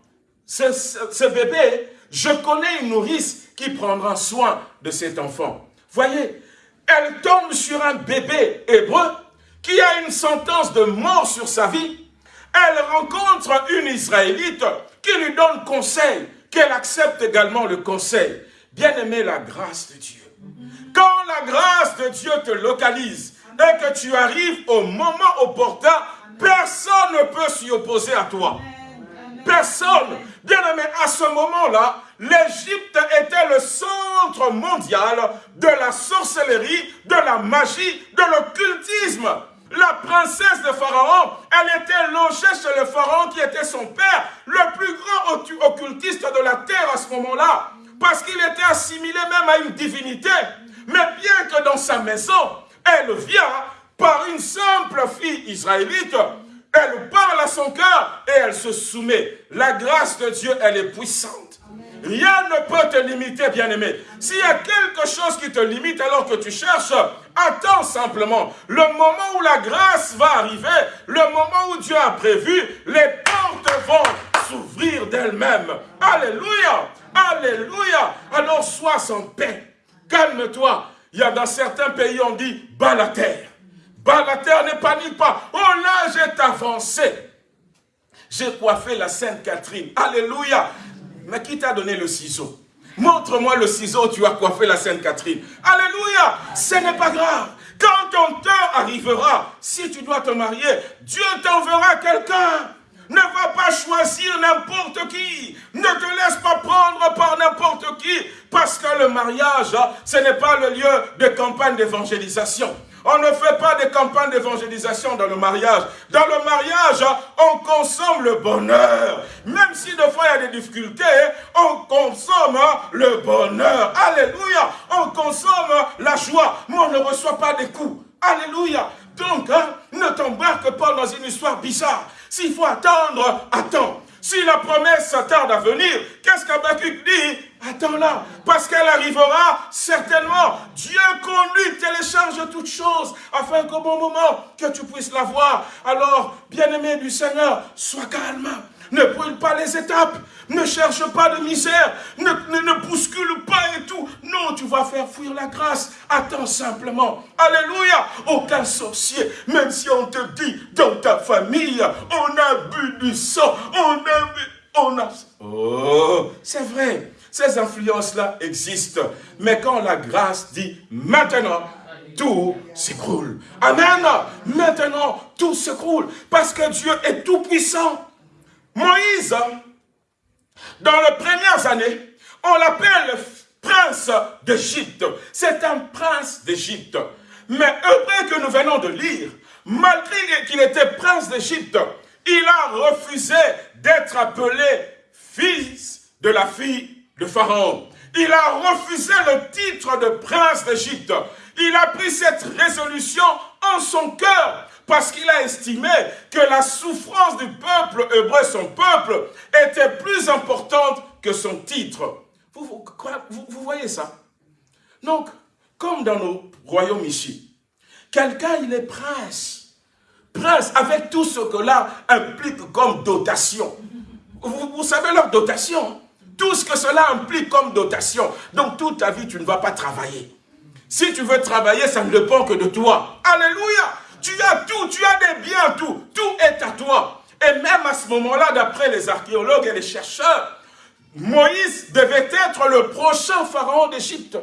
ce, bébé, je connais une nourrice qui prendra soin de cet enfant. Voyez, elle tombe sur un bébé hébreu qui a une sentence de mort sur sa vie. Elle rencontre une Israélite qui lui donne conseil, qu'elle accepte également le conseil. Bien aimé, la grâce de Dieu. Quand la grâce de Dieu te localise et que tu arrives au moment opportun, personne ne peut s'y opposer à toi. Personne. Bien aimé, à ce moment-là, l'Égypte était le centre mondial de la sorcellerie, de la magie, de l'occultisme. La princesse de Pharaon, elle était logée chez le Pharaon qui était son père, le plus grand occultiste de la terre à ce moment-là, parce qu'il était assimilé même à une divinité. Mais bien que dans sa maison, elle vient par une simple fille israélite, elle parle à son cœur et elle se soumet. La grâce de Dieu, elle est puissante. Rien ne peut te limiter, bien-aimé. S'il y a quelque chose qui te limite alors que tu cherches, attends simplement. Le moment où la grâce va arriver, le moment où Dieu a prévu, les portes vont s'ouvrir d'elles-mêmes. Alléluia Alléluia Alors sois sans paix. Calme-toi. Il y a dans certains pays, on dit, bas la terre. Bas la terre, ne panique pas. Oh là, j'ai avancé. J'ai coiffé la Sainte Catherine. Alléluia. Mais qui t'a donné le ciseau? Montre-moi le ciseau, tu as coiffé la Sainte Catherine. Alléluia Ce n'est pas grave. Quand ton temps arrivera, si tu dois te marier, Dieu t'enverra quelqu'un. Ne va pas choisir n'importe qui. Ne te laisse pas prendre par n'importe qui. Parce que le mariage, ce n'est pas le lieu de campagne d'évangélisation. On ne fait pas de campagne d'évangélisation dans le mariage. Dans le mariage, on consomme le bonheur. Même si des fois il y a des difficultés, on consomme le bonheur. Alléluia. On consomme la joie, mais on ne reçoit pas des coups. Alléluia. Donc, hein, ne t'embarque pas dans une histoire bizarre. S'il faut attendre, attends. Si la promesse tarde à venir, qu'est-ce qu'Abacuc dit? Attends-la, parce qu'elle arrivera certainement. Dieu conduit, télécharge toutes choses, afin qu'au bon moment, que tu puisses la voir. Alors, bien-aimé du Seigneur, sois calme. Ne brûle pas les étapes. Ne cherche pas de misère. Ne, ne, bouscule pas et tout. Non, tu vas faire fuir la grâce. Attends simplement. Alléluia. Aucun sorcier, même si on te dit dans ta famille, on a bu du sang, on a on a... Oh, c'est vrai. Ces influences-là existent. Mais quand la grâce dit maintenant, tout s'écroule. Amen. Maintenant, tout s'écroule. Parce que Dieu est tout puissant. Moïse, dans les premières années, on l'appelle prince d'Égypte. C'est un prince d'Égypte. Mais après que nous venons de lire, malgré qu'il était prince d'Égypte, il a refusé d'être appelé fils de la fille de Pharaon. Il a refusé le titre de prince d'Égypte. Il a pris cette résolution son cœur parce qu'il a estimé que la souffrance du peuple hébreu, son peuple, était plus importante que son titre. Vous, voyez ça? Donc, comme dans nos royaumes ici, quelqu'un, il est prince. Prince, avec tout ce que là implique comme dotation. Vous, vous savez leur dotation Tout ce que cela implique comme dotation. Donc, toute ta vie, tu ne vas pas travailler. Si tu veux travailler, ça ne dépend que de toi. Alléluia tu as tout, tu as des biens, tout. Tout est à toi. Et même à ce moment-là, d'après les archéologues et les chercheurs, Moïse devait être le prochain pharaon d'Égypte.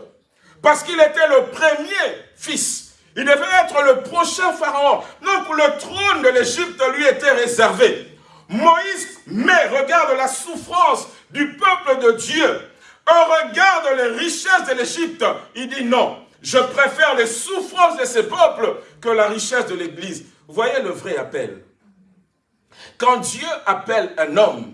Parce qu'il était le premier fils. Il devait être le prochain pharaon. Donc le trône de l'Égypte lui était réservé. Moïse, mais regarde la souffrance du peuple de Dieu. Regarde les richesses de l'Égypte. Il dit non, je préfère les souffrances de ces peuples que la richesse de l'Église. Voyez le vrai appel. Quand Dieu appelle un homme,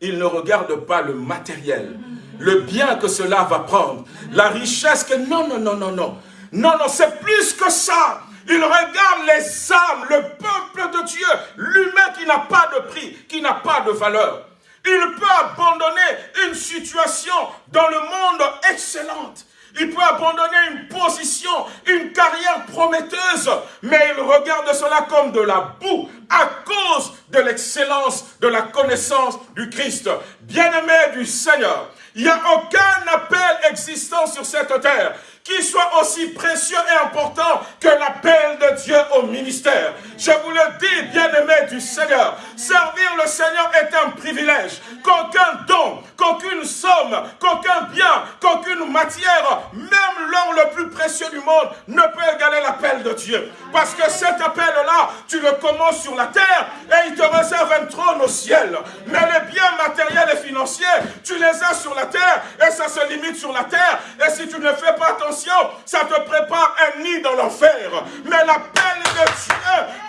il ne regarde pas le matériel, le bien que cela va prendre, la richesse que... Non, non, non, non, non. Non, non, c'est plus que ça. Il regarde les âmes, le peuple de Dieu, l'humain qui n'a pas de prix, qui n'a pas de valeur. Il peut abandonner une situation dans le monde excellente. Il peut abandonner une position, une carrière prometteuse, mais il regarde cela comme de la boue à cause de l'excellence de la connaissance du Christ. Bien-aimé du Seigneur, il n'y a aucun appel existant sur cette terre qui soit aussi précieux et important que l'appel de Dieu au ministère. Je vous le dis, bien-aimé du Seigneur, servir le Seigneur est un privilège. Qu'aucun don, qu'aucune somme, qu'aucun bien, qu'aucune matière, même l'or le plus précieux du monde, ne peut égaler l'appel de Dieu. Parce que cet appel-là, tu le commences sur la terre et il te réserve un trône au ciel. Mais les biens matériels et financiers, tu les as sur la terre et ça se limite sur la terre. Et si tu ne fais pas attention, ça te prépare un nid dans l'enfer. Mais l'appel de Dieu,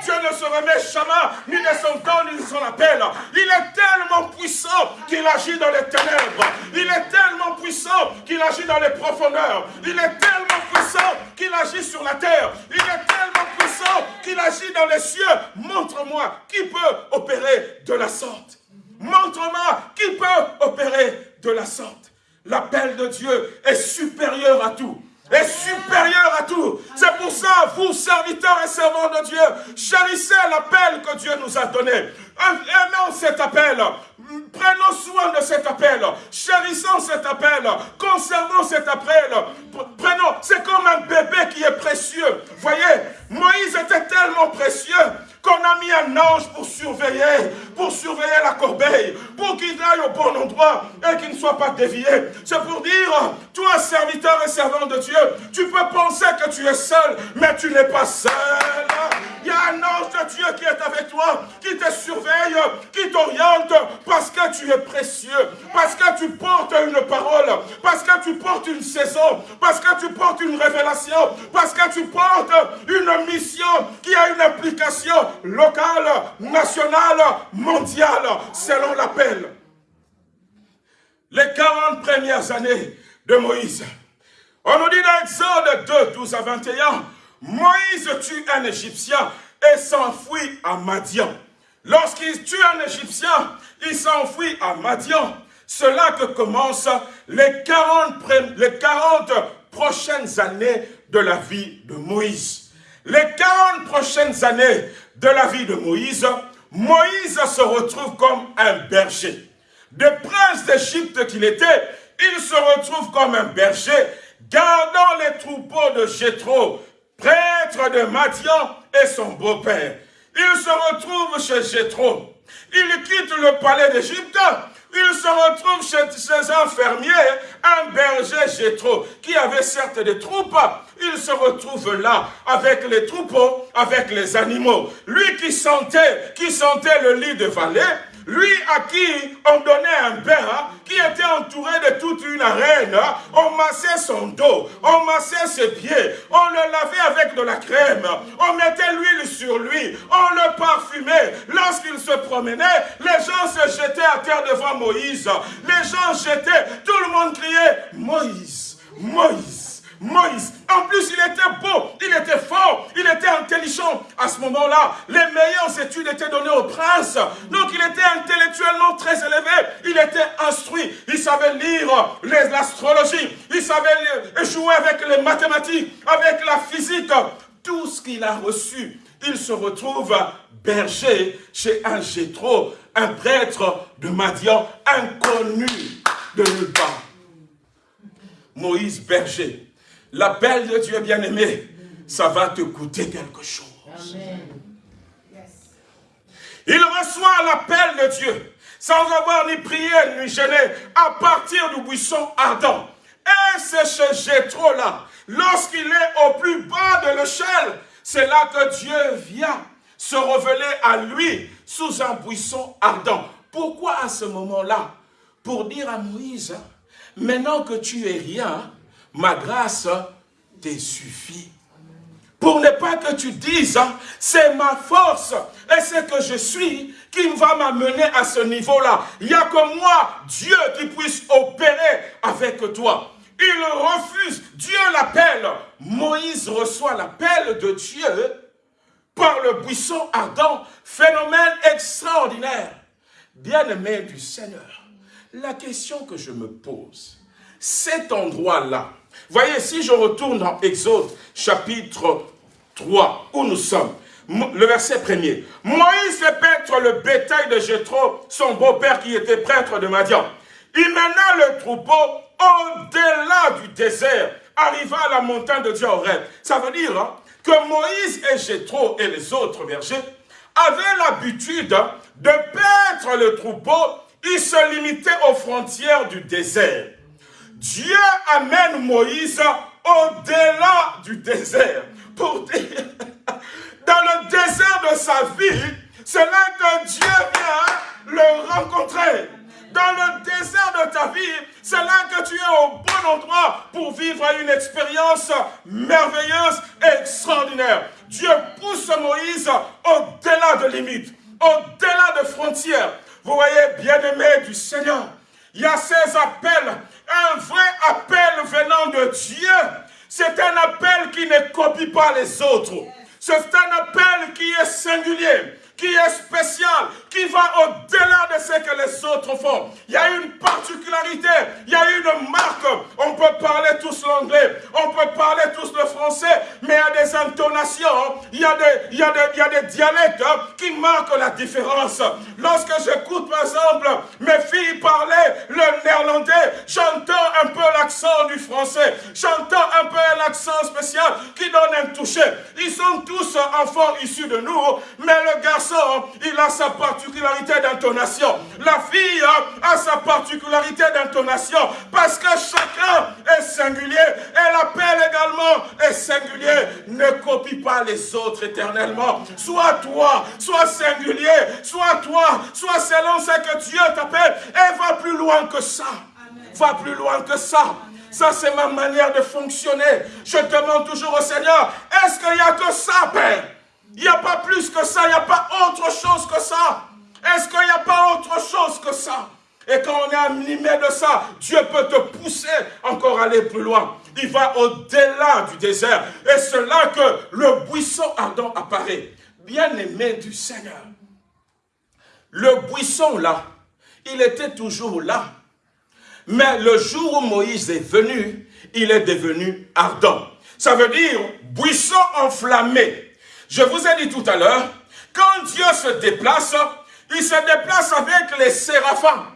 Dieu ne se remet jamais ni de son temps ni de son appel. Il est tellement puissant qu'il agit dans les ténèbres. Il est tellement puissant qu'il agit dans les profondeurs. Il est tellement puissant qu'il agit sur la terre. Il est tellement puissant qu'il agit dans les cieux. Montre-moi qui peut opérer de la sorte. Montre-moi qui peut opérer de la sorte. L'appel de Dieu est supérieur à tout est supérieur à tout. C'est pour ça, vous, serviteurs et servants de Dieu, chérissez l'appel que Dieu nous a donné. Aimons cet appel. Prenons soin de cet appel. Chérissons cet appel. Conservons cet appel. Prenons, c'est comme un bébé qui est précieux. Voyez, Moïse était tellement précieux qu'on a mis un ange pour surveiller, pour surveiller la corbeille, pour qu'il aille au bon endroit et qu'il ne soit pas dévié. C'est pour dire, toi, serviteur et servant de Dieu, tu peux penser que tu es seul, mais tu n'es pas seul. Il y a un ange de Dieu qui est avec toi, qui te surveille, qui t'oriente, parce que tu es précieux, parce que tu portes une parole, parce que tu portes une saison, parce que tu portes une révélation, parce que tu portes une mission qui a une implication locale, nationale, mondiale, selon l'appel. Les 40 premières années de Moïse. On nous dit dans Exode 2, 12 à 21, Moïse tue un Égyptien et s'enfuit à Madian. Lorsqu'il tue un Égyptien, il s'enfuit à Madian. C'est là que commencent les 40, les 40 prochaines années de la vie de Moïse. Les 40 prochaines années de la vie de Moïse, Moïse se retrouve comme un berger. De prince d'Égypte qu'il était, il se retrouve comme un berger, gardant les troupeaux de Jéthro, prêtre de Madian et son beau-père. Il se retrouve chez Jéthro. Il quitte le palais d'Égypte. Il se retrouve chez, un fermier, un berger Jéthro, qui avait certes des troupes. Il se retrouve là, avec les troupeaux, avec les animaux. Lui qui sentait, qui sentait le lit de vallée, lui à qui on donnait un bain, qui était entouré de toute une arène, on massait son dos, on massait ses pieds, on le lavait avec de la crème, on mettait l'huile sur lui, on le parfumait. Lorsqu'il se promenait, les gens se jetaient à terre devant Moïse. Les gens jetaient, tout le monde criait, Moïse, Moïse. Moïse. En plus, il était beau, il était fort, il était intelligent. À ce moment-là, les meilleures études étaient données au prince. Donc, il était intellectuellement très élevé. Il était instruit. Il savait lire l'astrologie. Il savait jouer avec les mathématiques, avec la physique. Tout ce qu'il a reçu, il se retrouve berger chez un Gétro, un prêtre de Madian, inconnu de nulle part. Moïse berger L'appel de Dieu bien-aimé, ça va te coûter quelque chose. Il reçoit l'appel de Dieu sans avoir ni prié ni gêné à partir du buisson ardent. Et c'est chez Jétro là, lorsqu'il est au plus bas de l'échelle, c'est là que Dieu vient se révéler à lui sous un buisson ardent. Pourquoi à ce moment-là? Pour dire à Moïse, maintenant que tu es rien, ma grâce te suffit. Pour ne pas que tu dises, hein, c'est ma force et c'est que je suis qui va m'amener à ce niveau-là. Il n'y a que moi, Dieu, qui puisse opérer avec toi. Il refuse, Dieu l'appelle. Moïse reçoit l'appel de Dieu par le buisson ardent, phénomène extraordinaire. Bien-aimé du Seigneur, la question que je me pose, cet endroit-là, voyez, si je retourne dans Exode chapitre 3, où nous sommes, le verset premier. Moïs fait paître le bétail de Jétro, son beau-père qui était prêtre de Madian. Il mena le troupeau au-delà du désert, arriva à la montagne de Dieu Ça veut dire hein, que Moïse et Jétro et les autres bergers avaient l'habitude de paître le troupeau. Ils se limitaient aux frontières du désert. Dieu amène Moïse au-delà du désert. Pour dire, dans le désert de sa vie, c'est là que Dieu vient le rencontrer. Dans le désert de ta vie, c'est là que tu es au bon endroit pour vivre une expérience merveilleuse et extraordinaire. Dieu pousse Moïse au-delà de limites, au-delà de frontières. Vous voyez, bien-aimé du Seigneur, il y a ces appels, un vrai appel venant de Dieu. C'est un appel qui ne copie pas les autres. C'est un appel qui est singulier qui est spécial, qui va au-delà de ce que les autres font. Il y a une particularité, il y a une marque. On peut parler tous l'anglais, on peut parler tous le français, mais il y a des intonations, il y a des, il y a des, il y a des dialectes qui marquent la différence. Lorsque j'écoute, par exemple, mes filles parler le néerlandais, j'entends un peu l'accent du français, j'entends un peu l'accent spécial qui donne un toucher. Ils sont tous enfants issus de nous, mais le garçon il a sa particularité d'intonation. La fille a sa particularité d'intonation parce que chacun est singulier et l'appel également est singulier. Ne copie pas les autres éternellement. Sois toi, sois singulier, sois toi, sois selon ce que Dieu t'appelle et va plus loin que ça. Va plus loin que ça. Ça, c'est ma manière de fonctionner. Je demande toujours au Seigneur, est-ce qu'il n'y a que ça, Père? Il n'y a pas plus que ça, il n'y a pas autre chose que ça. Est-ce qu'il n'y a pas autre chose que ça? Et quand on est animé de ça, Dieu peut te pousser encore à aller plus loin. Il va au-delà du désert. Et c'est là que le buisson ardent apparaît. Bien-aimé du Seigneur. Le buisson là, il était toujours là. Mais le jour où Moïse est venu, il est devenu ardent. Ça veut dire buisson enflammé. Je vous ai dit tout à l'heure, quand Dieu se déplace, il se déplace avec les séraphins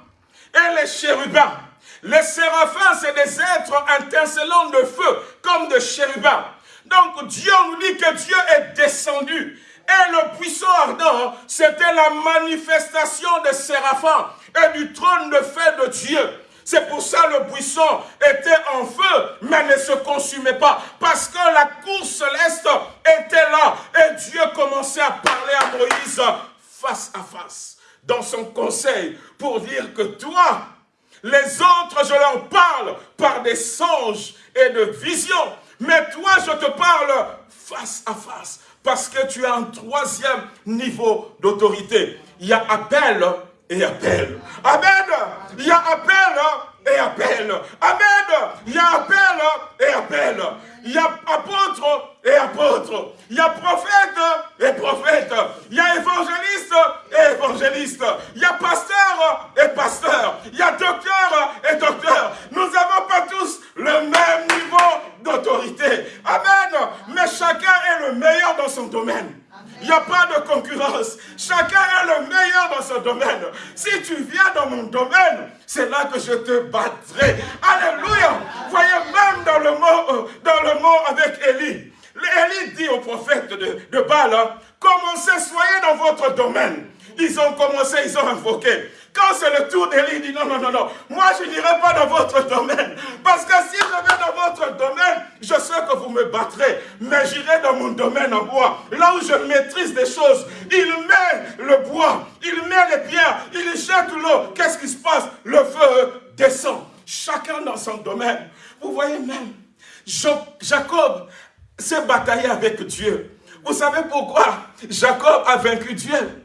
et les chérubins. Les séraphins, c'est des êtres intercellants de feu, comme des chérubins. Donc Dieu nous dit que Dieu est descendu. Et le puissant ardent, c'était la manifestation des séraphins et du trône de feu de Dieu. C'est pour ça le buisson était en feu, mais ne se consumait pas. Parce que la cour céleste était là. Et Dieu commençait à parler à Moïse face à face. Dans son conseil, pour dire que toi, les autres, je leur parle par des songes et de visions. Mais toi, je te parle face à face. Parce que tu as un troisième niveau d'autorité. Il y a appel et appel. Amen. Il y a appel et appel. Amen. Il y a appel et appel. Il y a apôtre et apôtre. Il y a prophète et prophète. Il y a évangéliste et évangéliste. Il y a pasteur et pasteur. Il y a docteur et docteur. Nous n'avons pas tous le même niveau d'autorité. Amen. Mais chacun est le meilleur dans son domaine. Il n'y a pas de concurrence. Chacun est le meilleur dans son domaine. Si tu viens dans mon domaine, c'est là que je te battrai. Alléluia. Voyez, même dans le mot, euh, dans le mot avec Élie. Élie dit au prophète de, de Baal, hein, commencez, soyez dans votre domaine. Ils ont commencé, ils ont invoqué. Quand c'est le tour d'Élie, il dit non, non, non, non. Moi, je n'irai pas dans votre domaine. Parce que si je vais dans votre domaine, je sais que vous me battrez. Mais j'irai dans mon domaine en bois. Là où je maîtrise des choses. Il met le bois, il met les pierres, il jette l'eau. Qu'est-ce qui se passe? Le feu descend. Chacun dans son domaine. Vous voyez même, Jacob s'est bataillé avec Dieu. Vous savez pourquoi Jacob a vaincu Dieu?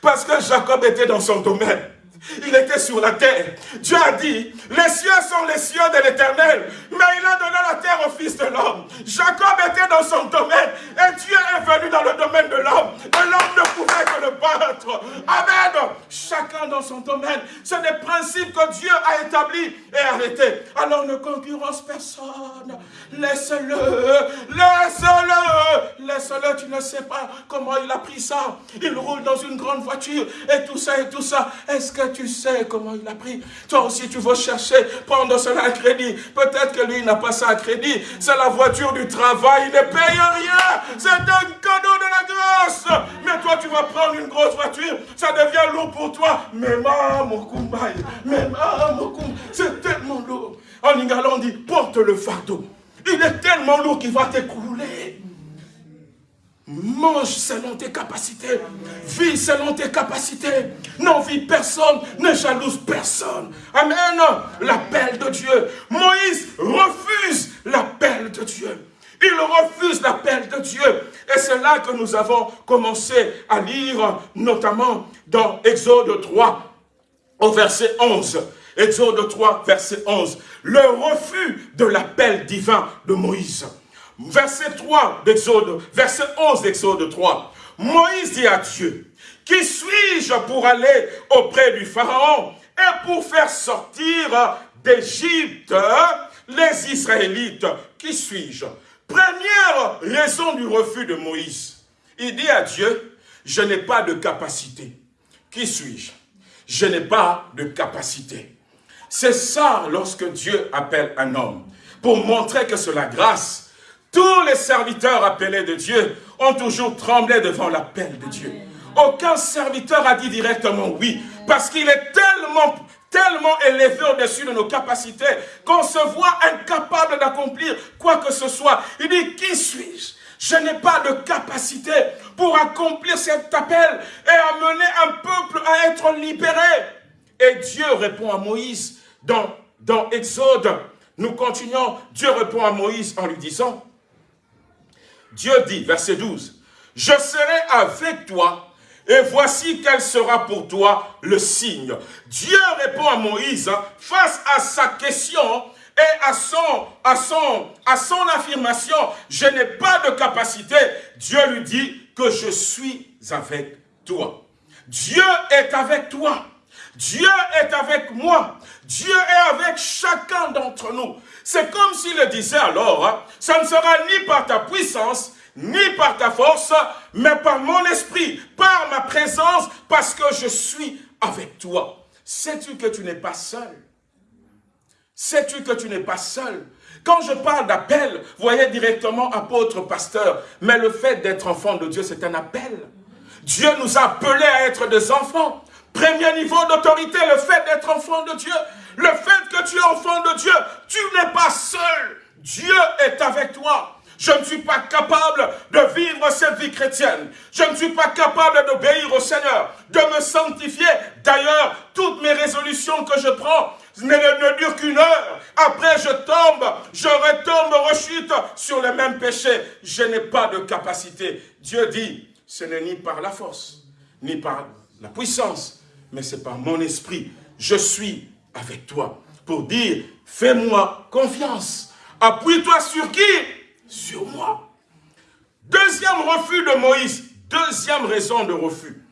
Parce que Jacob était dans son domaine il était sur la terre. Dieu a dit, les cieux sont les cieux de l'éternel, mais il a donné la terre au Fils de l'homme. Jacob était dans son domaine, et Dieu est venu dans le domaine de l'homme, et l'homme ne pouvait que le battre. Amen. Chacun dans son domaine. C'est des principes que Dieu a établis et arrêtés. Alors ne concurrence personne. Laisse-le, laisse-le, laisse-le, tu ne sais pas comment il a pris ça. Il roule dans une grande voiture, et tout ça, et tout ça. Est-ce que tu sais comment il a pris. Toi aussi, tu vas chercher, prendre cela à crédit. Peut-être que lui n'a pas ça à crédit. C'est la voiture du travail. Il ne paye rien. C'est un cadeau de la grâce. Mais toi, tu vas prendre une grosse voiture. Ça devient lourd pour toi. Mais maman, Mais C'est tellement lourd. En Ingala, on dit, porte le fardeau. Il est tellement lourd qu'il va t'écrouler. Mange selon tes capacités. Vis selon tes capacités. N'envie personne, ne jalouse personne. Amen. L'appel de Dieu. Moïse refuse l'appel de Dieu. Il refuse l'appel de Dieu. Et c'est là que nous avons commencé à lire, notamment dans Exode 3, au verset 11. Exode 3, verset 11. Le refus de l'appel divin de Moïse. Verset 3 d'Exode, verset 11 d'Exode 3. Moïse dit à Dieu, qui suis-je pour aller auprès du Pharaon et pour faire sortir d'Égypte les Israélites? Qui suis-je? Première raison du refus de Moïse. Il dit à Dieu, je n'ai pas de capacité. Qui suis-je? Je n'ai pas de capacité. C'est ça lorsque Dieu appelle un homme, pour montrer que c'est la grâce. Tous les serviteurs appelés de Dieu ont toujours tremblé devant l'appel de Dieu. Aucun serviteur a dit directement oui, parce qu'il est tellement tellement élevé au-dessus de nos capacités qu'on se voit incapable d'accomplir quoi que ce soit. Il dit, qui suis-je? Je, n'ai pas de capacité pour accomplir cet appel et amener un peuple à être libéré. Et Dieu répond à Moïse dans, dans Exode. Nous continuons. Dieu répond à Moïse en lui disant, Dieu dit, verset 12, « Je serai avec toi et voici quel sera pour toi le signe. Dieu répond à Moïse hein, face à sa question et à son, à son, à son affirmation, je n'ai pas de capacité. Dieu lui dit que je suis avec toi. Dieu est avec toi. Dieu est avec moi. Dieu est avec chacun d'entre nous. C'est comme s'il disait alors, hein, ça ne sera ni par ta puissance, ni par ta force, mais par mon esprit, par ma présence, parce que je suis avec toi. Sais-tu que tu n'es pas seul? Sais-tu que tu n'es pas seul? Quand je parle d'appel, voyez directement apôtre, pasteur, mais le fait d'être enfant de Dieu, c'est un appel. Dieu nous a appelés à être des enfants. Premier niveau d'autorité, le fait d'être enfant de Dieu. Le fait que tu es enfant de Dieu, tu n'es pas seul. Dieu est avec toi. Je ne suis pas capable de vivre cette vie chrétienne. Je ne suis pas capable d'obéir au Seigneur, de me sanctifier. D'ailleurs, toutes mes résolutions que je prends ne, ne durent qu'une heure. Après, je tombe, je retombe, rechute sur le même péché. Je n'ai pas de capacité. Dieu dit, ce n'est ni par la force, ni par la puissance, mais c'est par mon esprit. Je suis avec toi pour dire, fais-moi confiance. Appuie-toi sur qui? Sur moi. Deuxième refus de Moïse, deuxième raison de refus.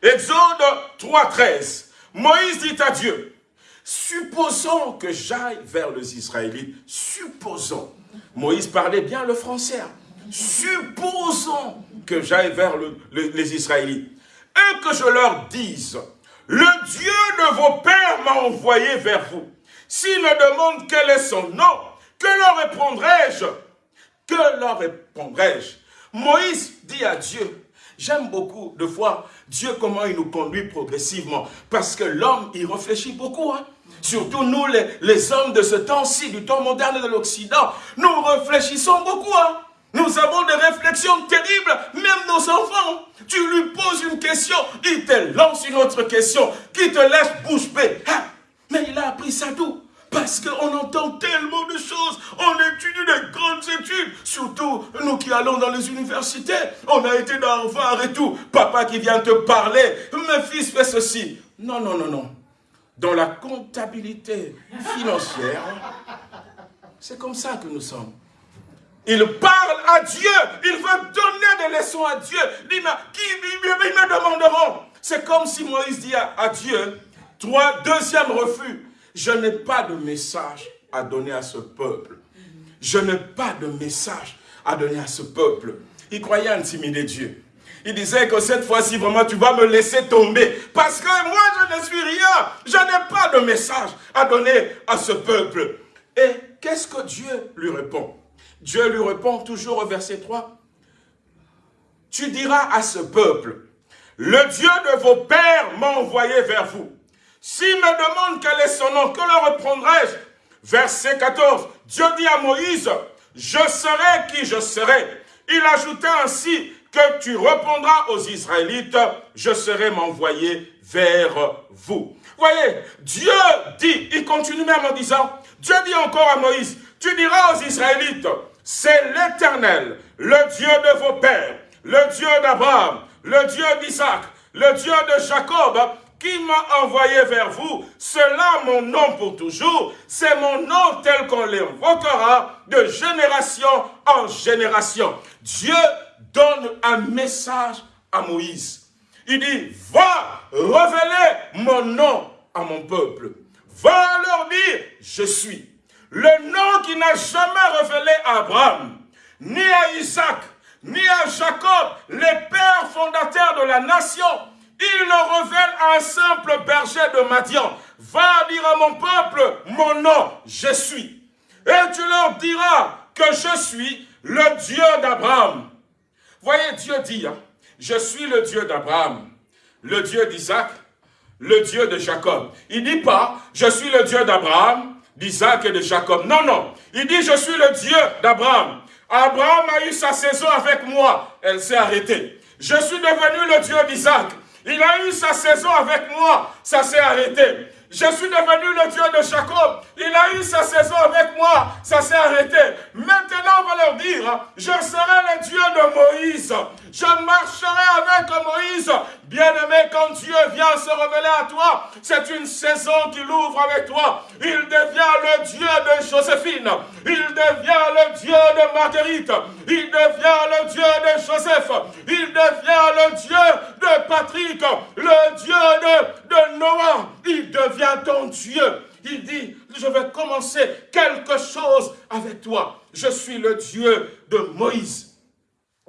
Exode 3.13, Moïse dit à Dieu, supposons que j'aille vers les Israélites, supposons, Moïse parlait bien le français, supposons que j'aille vers les Israélites, et que je leur dise, le Dieu de vos pères m'a envoyé vers vous. S'ils me demandent quel est son nom, que leur répondrai-je? Que leur répondrai-je? Moïse dit à Dieu, j'aime beaucoup de voir Dieu comment il nous conduit progressivement, parce que l'homme, il réfléchit beaucoup, hein. Surtout nous, les, hommes de ce temps-ci, du temps moderne de l'Occident, nous réfléchissons beaucoup, hein. Nous avons des réflexions terribles, même nos enfants. Tu lui poses une question, il te lance une autre question, qui te laisse bouche. Hein? Mais il a appris ça d'où? Parce qu'on entend tellement de choses, on étudie des grandes études, surtout nous qui allons dans les universités, on a été dans Harvard et tout, papa qui vient te parler, mes fils fait ceci. Non, non, non, non. Dans la comptabilité financière, c'est comme ça que nous sommes. Il parle à Dieu, il veut donner des leçons à Dieu. Me demanderont. C'est comme si Moïse dit à, Dieu, trois, deuxième refus, je n'ai pas de message à donner à ce peuple. Je n'ai pas de message à donner à ce peuple. Il croyait intimider Dieu. Il disait que cette fois-ci, vraiment, tu vas me laisser tomber. Parce que moi, je ne suis rien. Je n'ai pas de message à donner à ce peuple. Et qu'est-ce que Dieu lui répond? Dieu lui répond toujours au verset 3. Tu diras à ce peuple, le Dieu de vos pères m'a envoyé vers vous. S'il me demande quel est son nom, que le reprendrai-je? Verset 14, Dieu dit à Moïse, je serai qui je serai. Il ajouta ainsi que tu répondras aux Israélites, je serai m'envoyer vers vous. Voyez, Dieu dit, il continue même en disant, Dieu dit encore à Moïse, tu diras aux Israélites, c'est l'Éternel, le Dieu de vos pères, le Dieu d'Abraham, le Dieu d'Isaac, le Dieu de Jacob, qui m'a envoyé vers vous, cela mon nom pour toujours, c'est mon nom tel qu'on l'invoquera de génération en génération. Dieu donne un message à Moïse. Il dit, va révéler mon nom à mon peuple. Va leur dire, je suis. Le nom qui n'a jamais révélé à Abraham, ni à Isaac, ni à Jacob, les pères fondateurs de la nation, il le révèle à un simple berger de Madian. Va dire à mon peuple, mon nom, je suis. Et tu leur diras que je suis le Dieu d'Abraham. Voyez, Dieu dit, hein, je suis le Dieu d'Abraham, le Dieu d'Isaac, le Dieu de Jacob. Il dit pas, je suis le Dieu d'Abraham, d'Isaac et de Jacob. Non, non. Il dit, je suis le Dieu d'Abraham. Abraham a eu sa saison avec moi. Elle s'est arrêtée. Je suis devenu le Dieu d'Isaac. Il a eu sa saison avec moi. Ça s'est arrêté. Je suis devenu le Dieu de Jacob. Il a eu sa saison avec moi. Ça s'est arrêté. Maintenant, on va leur dire, je serai le Dieu de Moïse. Je marcherai avec Moïse. Bien-aimé, quand Dieu vient se révéler à toi, c'est une saison qu'il ouvre avec toi. Il devient le Dieu de Joséphine. Il devient le Dieu de Marguerite. Il devient le Dieu de Joseph. Il devient le Dieu de Patrick. Le Dieu de, de Noah. Il devient ton Dieu. Il dit, je vais commencer quelque chose avec toi. Je suis le Dieu de Moïse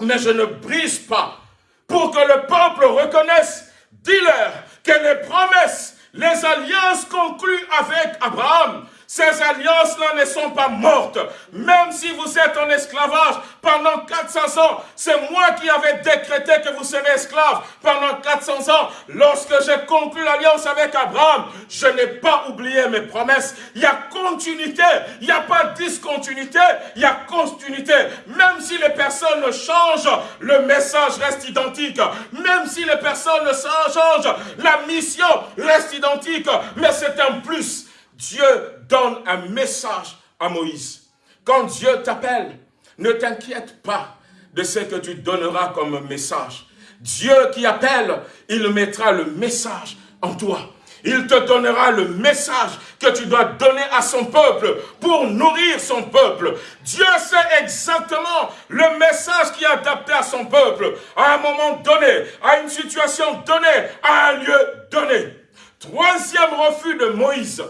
mais je ne brise pas pour que le peuple reconnaisse, dis-leur que les promesses, les alliances conclues avec Abraham, ces alliances-là ne sont pas mortes. Même si vous êtes en esclavage pendant 400 ans, c'est moi qui avais décrété que vous serez esclaves pendant 400 ans. Lorsque j'ai conclu l'alliance avec Abraham, je n'ai pas oublié mes promesses. Il y a continuité, il n'y a pas discontinuité, il y a continuité. Même si les personnes changent, le message reste identique. Même si les personnes changent, la mission reste identique. Mais c'est un plus. Dieu donne un message à Moïse. Quand Dieu t'appelle, ne t'inquiète pas de ce que tu donneras comme message. Dieu qui appelle, il mettra le message en toi. Il te donnera le message que tu dois donner à son peuple pour nourrir son peuple. Dieu sait exactement le message qui est adapté à son peuple, à un moment donné, à une situation donnée, à un lieu donné. Troisième refus de Moïse,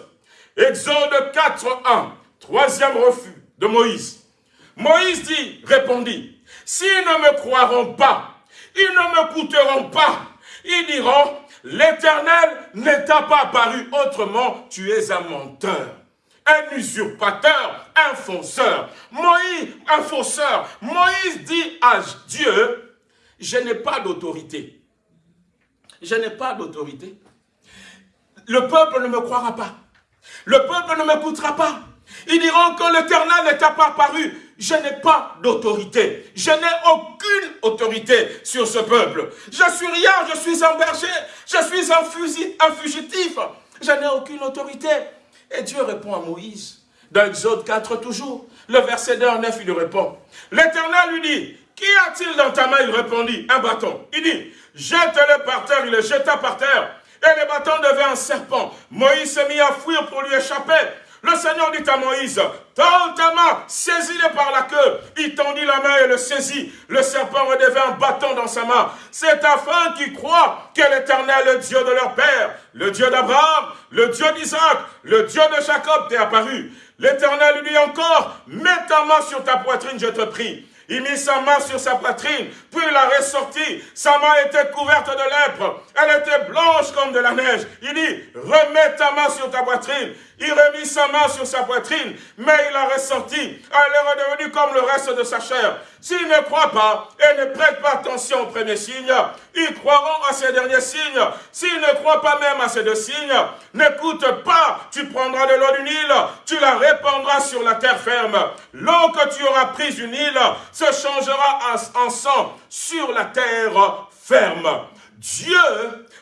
Exode 4, 1, troisième refus de Moïse. Moïse dit, répondit, s'ils ne me croiront pas, ils ne me coûteront pas, ils diront, l'éternel n'est pas apparu autrement, tu es un menteur un usurpateur, un fausseur. Moïse, un fausseur. Moïse dit à Dieu, je n'ai pas d'autorité. Je n'ai pas d'autorité. Le peuple ne me croira pas. Le peuple ne m'écoutera pas. Ils diront que l'éternel n'est pas apparu. Je n'ai pas d'autorité. Je n'ai aucune autorité sur ce peuple. Je suis rien, je suis un berger. Je suis un, fugitif. Je n'ai aucune autorité. Et Dieu répond à Moïse. Dans Exode 4 toujours. Le verset 2 9, il lui répond. L'éternel lui dit, Qu'y a-t-il dans ta main? Il répondit, un bâton. Il dit, jette-le par terre. Il le jeta par terre et le bâton devait un serpent. Moïse s'est mis à fuir pour lui échapper. Le Seigneur dit à Moïse, tends ta main, saisis-le par la queue. Il tendit la main et le saisit. Le serpent redevint un bâton dans sa main. C'est afin qu'ils croient que l'Éternel, le Dieu de leur père, le Dieu d'Abraham, le Dieu d'Isaac, le Dieu de Jacob t'est apparu. L'Éternel lui dit encore, mets ta main sur ta poitrine, je te prie. Il mit sa main sur sa poitrine, puis il la ressortit. Sa main était couverte de lèpre. Elle était blanche comme de la neige. Il dit, remets ta main sur ta poitrine. Il remit sa main sur sa poitrine, mais il a ressorti. Elle est redevenue comme le reste de sa chair. S'ils ne croient pas et ne prêtent pas attention aux premiers signes, ils croiront à ces derniers signes. S'ils ne croient pas même à ces deux signes, n'écoute pas, tu prendras de l'eau du Nil, tu la répandras sur la terre ferme. L'eau que tu auras prise du Nil se changera en sang sur la terre ferme. Dieu,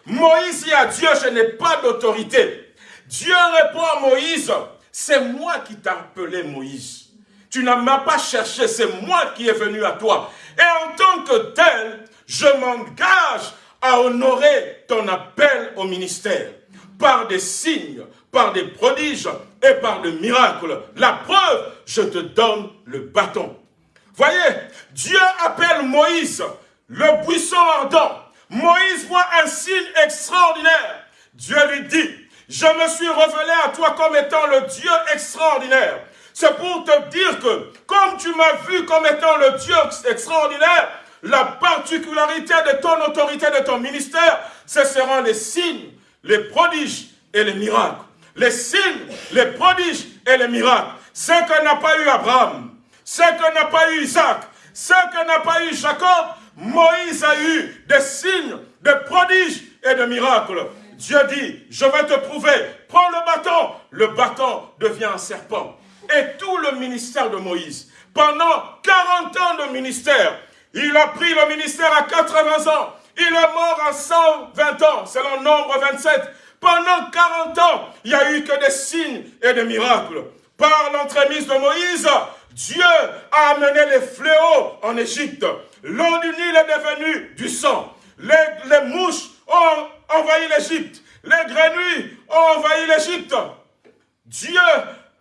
Moïse dit à Dieu, je n'ai pas d'autorité. Dieu répond à Moïse, c'est moi qui t'ai appelé Moïse. Tu ne m'as pas cherché, c'est moi qui est venu à toi. Et en tant que tel, je m'engage à honorer ton appel au ministère par des signes, par des prodiges et par des miracles. La preuve, je te donne le bâton. Voyez, Dieu appelle Moïse, le buisson ardent. Moïse voit un signe extraordinaire. Dieu lui dit, je me suis révélé à toi comme étant le Dieu extraordinaire. C'est pour te dire que, comme tu m'as vu comme étant le Dieu extraordinaire, la particularité de ton autorité, de ton ministère, ce seront les signes, les prodiges et les miracles. Les signes, les prodiges et les miracles. Ce que n'a pas eu Abraham, ce que n'a pas eu Isaac, ce que n'a pas eu Jacob, Moïse a eu des signes, des prodiges et des miracles. Dieu dit, je vais te prouver, prends le bâton. Le bâton devient un serpent. Et tout le ministère de Moïse, pendant 40 ans de ministère, il a pris le ministère à 80 ans. Il est mort à 120 ans, selon nombre 27. Pendant 40 ans, il n'y a eu que des signes et des miracles. Par l'entremise de Moïse, Dieu a amené les fléaux en Égypte. L'eau du Nil est devenue du sang. Les, mouches ont envahi l'Égypte. Les grenouilles ont envahi l'Égypte. Dieu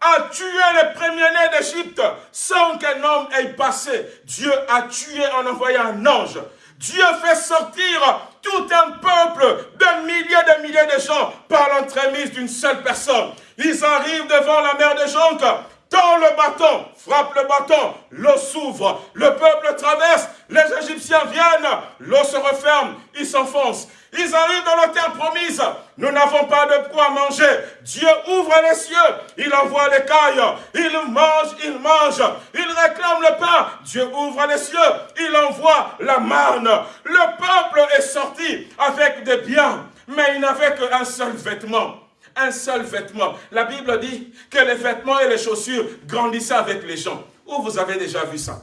a tué les premiers-nés d'Égypte sans qu'un homme ait passé. Dieu a tué en envoyant un ange. Dieu fait sortir tout un peuple de milliers de milliers de gens par l'entremise d'une seule personne. Ils arrivent devant la mer de Jonque, tend le bâton, frappe le bâton, l'eau s'ouvre, le peuple traverse, les Égyptiens viennent, l'eau se referme, ils s'enfoncent. Ils arrivent dans la terre promise. Nous n'avons pas de quoi manger. Dieu ouvre les cieux. Il envoie les cailles. Il mange, il mange. Il réclame le pain. Dieu ouvre les cieux. Il envoie la manne. Le peuple est sorti avec des biens. Mais il n'avait qu'un seul vêtement. Un seul vêtement. La Bible dit que les vêtements et les chaussures grandissaient avec les gens. Où vous avez déjà vu ça?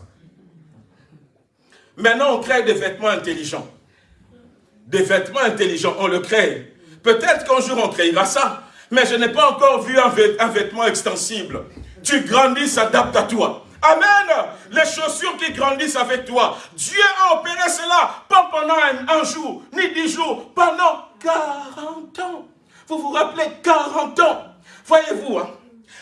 Maintenant, on crée des vêtements intelligents des vêtements intelligents, on le crée. Peut-être qu'un jour on créera ça, mais je n'ai pas encore vu un, vêtement extensible. Tu grandis, s'adapte à toi. Amen. Les chaussures qui grandissent avec toi. Dieu a opéré cela, pas pendant un, jour, ni dix jours, pendant 40 ans. Vous vous rappelez 40 ans. Voyez-vous, hein,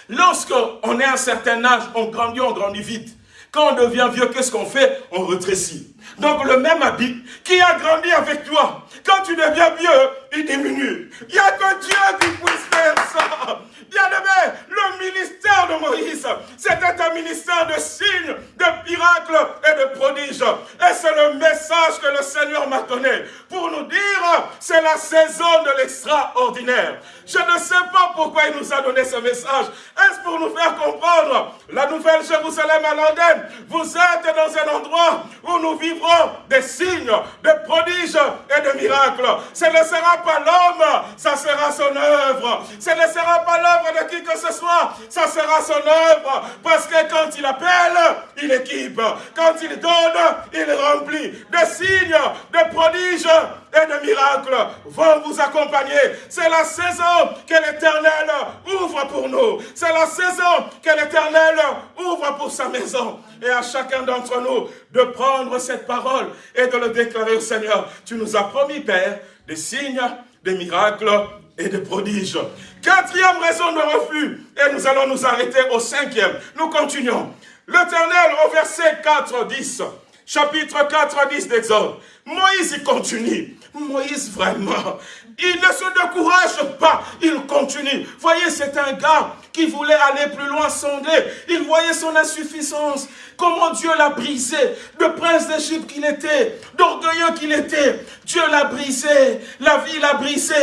lorsqu'on est à un certain âge, on grandit, on grandit vite. Quand on devient vieux, qu'est-ce qu'on fait? On rétrécit. Donc le même habit qui a grandi avec toi, quand tu deviens vieux, il diminue. Il n'y a que Dieu qui puisse faire ça. Bien aimé, le ministère de Moïse, c'était un ministère de signes, de miracles et de prodiges. Et c'est le message que le Seigneur m'a donné pour nous dire, c'est la saison de l'extraordinaire. Je ne sais pas pourquoi il nous a donné ce message. Est-ce pour nous faire comprendre la nouvelle Jérusalem à Londres Vous êtes dans un endroit où nous vivrons des signes, des prodiges et des miracles. Ce ne sera pas l'homme, ça sera son œuvre. Ce ne sera pas de qui que ce soit, ça sera son œuvre. Parce que quand il appelle, il équipe. Quand il donne, il remplit. Des signes, des prodiges et de miracles vont vous accompagner. C'est la saison que l'Éternel ouvre pour nous. C'est la saison que l'Éternel ouvre pour sa maison. Et à chacun d'entre nous de prendre cette parole et de le déclarer au Seigneur. Tu nous as promis, Père, des signes, des miracles et des prodiges. Quatrième raison de refus. Et nous allons nous arrêter au cinquième. Nous continuons. L'Éternel au verset 4, 10 chapitre 4, 10 d'Exode. Moïse, il continue. Moïse, vraiment, il ne se décourage pas, il continue. Voyez, c'est un gars qui voulait aller plus loin, sonder. Il voyait son insuffisance, comment Dieu l'a brisé. Le prince d'Égypte qu'il était, d'orgueilleux qu'il était. Dieu l'a brisé, la vie l'a brisé.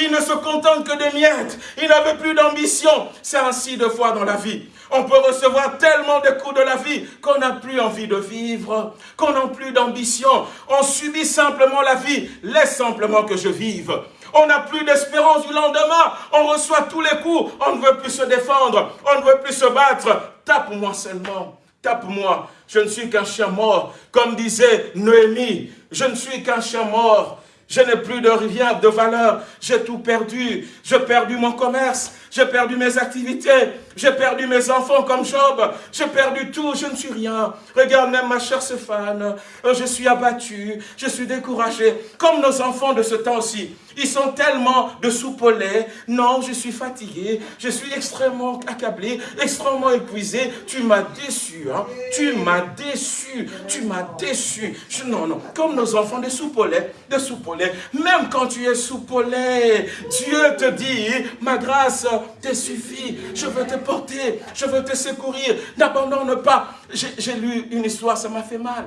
Il ne se contente que des miettes. Il n'avait plus d'ambition. C'est ainsi de fois dans la vie. On peut recevoir tellement de coups de la vie qu'on n'a plus envie de vivre, qu'on n'a plus d'ambition. On subit simplement la vie. Laisse simplement que je vive. On n'a plus d'espérance du lendemain. On reçoit tous les coups. On ne veut plus se défendre. On ne veut plus se battre. Tape-moi seulement. Tape-moi. Je ne suis qu'un chien mort. Comme disait Noémie, je ne suis qu'un chien mort. Je n'ai plus de rien de valeur. J'ai tout perdu. J'ai perdu mon commerce. J'ai perdu mes activités, j'ai perdu mes enfants comme Job, j'ai perdu tout, je ne suis rien. Regarde même ma chère Stéphane, euh, je suis abattu, je suis découragé, comme nos enfants de ce temps-ci. Ils sont tellement de soupe au lait. Non, je suis fatigué, je suis extrêmement accablé, extrêmement épuisé. Tu m'as déçu, hein? Tu m'as déçu, tu m'as déçu. non, non, comme nos enfants de soupe au lait, de soupe au lait. Même quand tu es soupe au lait, Dieu te dit, ma grâce te suffit. Je veux te porter, je veux te secourir. N'abandonne pas. J'ai lu une histoire, ça m'a fait mal.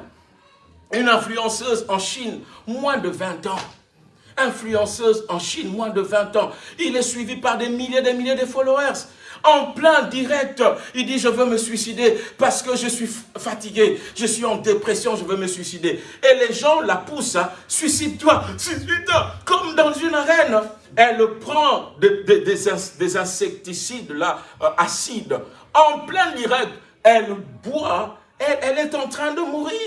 Une influenceuse en Chine, moins de 20 ans influenceuse en Chine, moins de 20 ans. Il est suivi par des milliers et des milliers de followers. En plein direct, il dit, je veux me suicider parce que je suis fatigué, je suis en dépression, je veux me suicider. Et les gens la poussent, hein. suicide-toi, suicide-toi, comme dans une arène. Elle prend des, insecticides euh, acides. En plein direct, elle boit, elle est en train de mourir.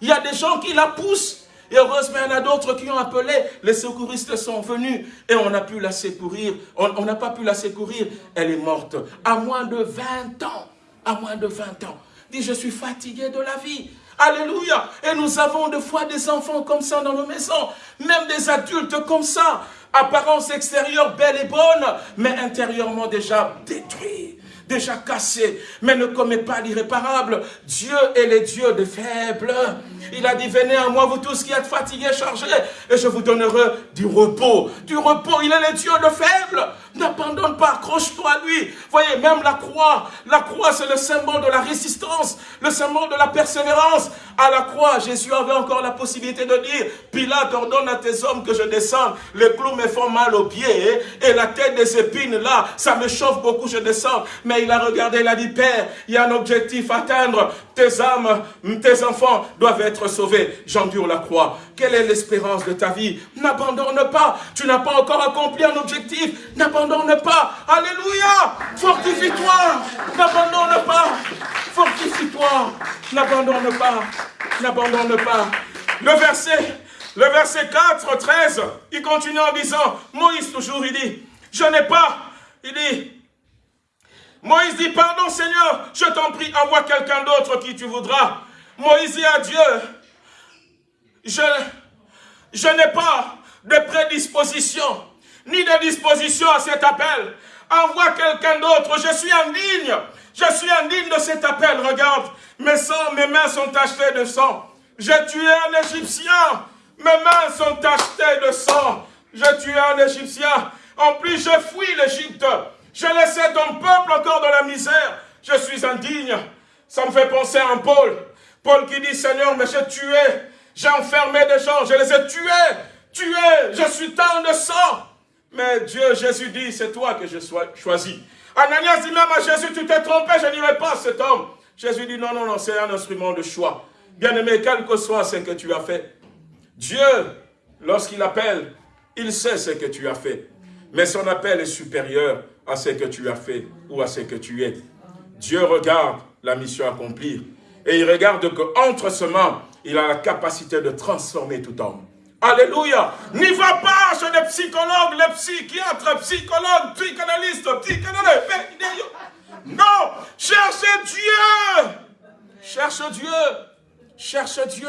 Il y a des gens qui la poussent. Et heureusement, il y en a d'autres qui ont appelé. Les secouristes sont venus et on a pu la secourir. On n'a pas pu la secourir. Elle est morte à moins de 20 ans. À moins de 20 ans. Dit, je suis fatigué de la vie. Alléluia. Et nous avons de fois des enfants comme ça dans nos maisons. Même des adultes comme ça. Apparence extérieure belle et bonne, mais intérieurement déjà détruits déjà cassé, mais ne commet pas l'irréparable. Dieu est le Dieu des faibles. Il a dit, venez à moi, vous tous qui êtes fatigués, chargés, et je vous donnerai du repos. Du repos, il est le Dieu de faibles. N'abandonne pas, accroche-toi à lui. Voyez, même la croix, la croix c'est le symbole de la résistance, le symbole de la persévérance. À la croix, Jésus avait encore la possibilité de dire, Pilate ordonne à tes hommes que je descende, les clous me font mal aux pieds, et la tête des épines là, ça me chauffe beaucoup, je descends. Il a regardé, il a dit, Père, il y a un objectif à atteindre, tes âmes, tes enfants doivent être sauvés. J'endure la croix. Quelle est l'espérance de ta vie? N'abandonne pas. Tu n'as pas encore accompli un objectif. N'abandonne pas. Alléluia. Fortifie-toi. N'abandonne pas. Fortifie-toi. N'abandonne pas. N'abandonne pas. Le verset, le verset 4, 13, il continue en disant, Moïse toujours, il dit, je n'ai pas, il dit, Moïse dit, pardon Seigneur, je t'en prie, envoie quelqu'un d'autre qui tu voudras. Moïse dit à Dieu, je, je n'ai pas de prédisposition, ni de disposition à cet appel. Envoie quelqu'un d'autre, je suis indigne. Je suis indigne de cet appel. Regarde, mes, mes mains sont tachetées de sang. J'ai tué un Égyptien. Mes mains sont tachetées de sang. J'ai tué un Égyptien. En plus, je fuis l'Égypte. Je laissais ton peuple encore dans la misère. Je suis indigne. Ça me fait penser à Paul. Paul qui dit, Seigneur, mais j'ai tué j'ai enfermé des gens, je les ai tués, tués, je suis tant de sang. Mais Dieu, Jésus dit, c'est toi que je sois choisi. Ananias dit même à Jésus, tu t'es trompé, je n'irai pas cet homme. Jésus dit, non, non, non, c'est un instrument de choix. Bien-aimé, quel que soit ce que tu as fait, Dieu, lorsqu'il appelle, il sait ce que tu as fait. Mais son appel est supérieur à ce que tu as fait ou à ce que tu es. Dieu regarde la mission accomplie. Et il regarde qu'entre ce moment, il a la capacité de transformer tout homme. Alléluia. N'y va pas chez les psychologues, les psychiatres, psychologues, psychanalystes, psychanalystes. Non, cherchez Dieu. Cherche Dieu. Cherche Dieu.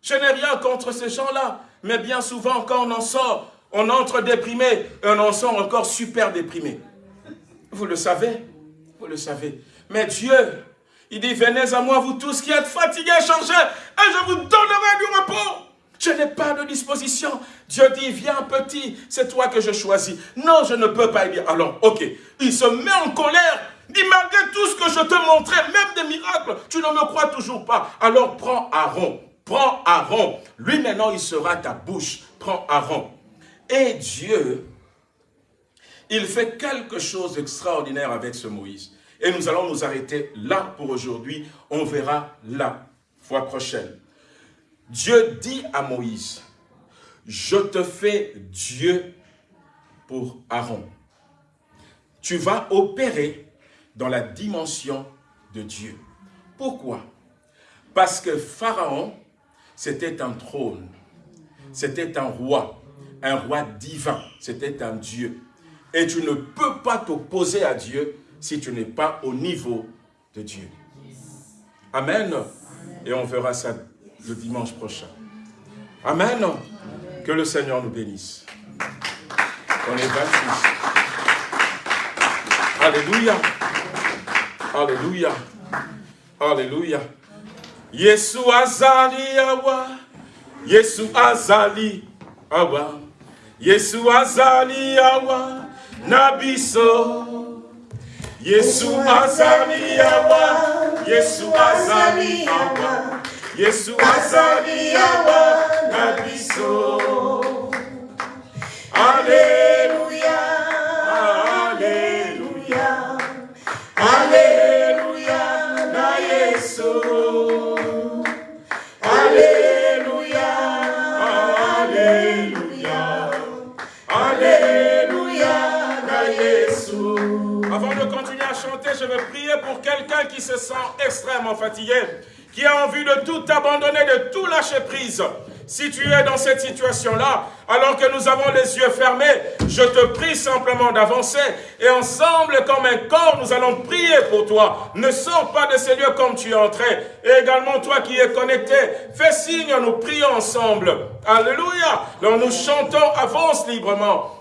Je n'ai rien contre ces gens-là. Mais bien souvent, quand on en sort, on entre déprimé et on en sort encore super déprimé. Vous le savez. Vous le savez. Mais Dieu, il dit, venez à moi, vous tous qui êtes fatigués, chargés, et je vous donnerai du repos. Je n'ai pas de disposition. Dieu dit, viens petit, c'est toi que je choisis. Non, je ne peux pas. Il dit, alors, ok. Il se met en colère. Il dit, malgré tout ce que je te montrais, même des miracles, tu ne me crois toujours pas. Alors prends Aaron. Prends Aaron. Lui maintenant, il sera ta bouche. Prends Aaron. Et Dieu, il fait quelque chose d'extraordinaire avec ce Moïse. Et nous allons nous arrêter là pour aujourd'hui. On verra la fois prochaine. Dieu dit à Moïse, je te fais Dieu pour Aaron. Tu vas opérer dans la dimension de Dieu. Pourquoi? Parce que Pharaon, c'était un trône, c'était un roi, un roi divin, c'était un Dieu. Et tu ne peux pas t'opposer à Dieu si tu n'es pas au niveau de Dieu. Amen. Et on verra ça le dimanche prochain. Amen. Que le Seigneur nous bénisse. On est baptisés. Alléluia. Alléluia. Alléluia. Yesu azali awa. Yesu azali awa. Yesu azali awa. Nabiso. Yesu azali awa. Yesu azali awa. Yesu azali awa. Alléluia. Je vais prier pour quelqu'un qui se sent extrêmement fatigué, qui a envie de tout abandonner, de tout lâcher prise. Si tu es dans cette situation-là, alors que nous avons les yeux fermés, je te prie simplement d'avancer et ensemble, comme un corps, nous allons prier pour toi. Ne sors pas de ces lieux comme tu es entré. Et également, toi qui es connecté, fais signe, nous prions ensemble. Alléluia. Alors nous chantons, avance librement.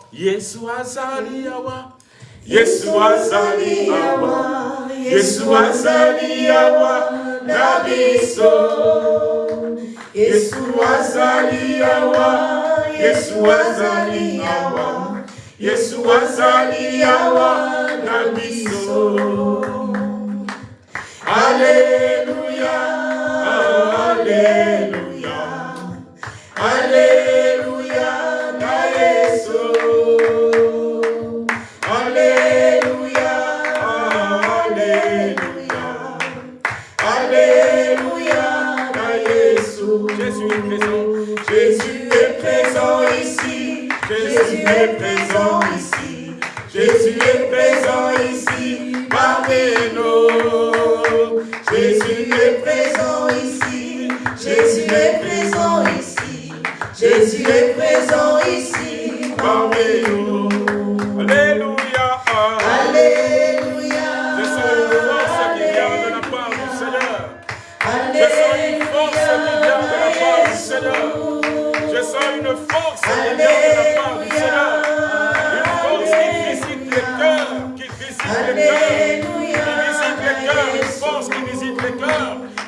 Yesu azali awa. Yesu azali awa. Awa. Nabiso. Yesu azali awa, Yesu azali awa, Yesu awa na biso. Alléluia, Alléluia Jésus est présent ici. Jésus est présent ici parmi nous. Jésus est présent ici. Jésus est présent ici. Jésus est présent ici parmi nous. Alléluia. Alléluia. Je sens une force qui vient de la part du Seigneur. Je sens une force qui vient de la part du Seigneur. Je sens une force qui vient de la part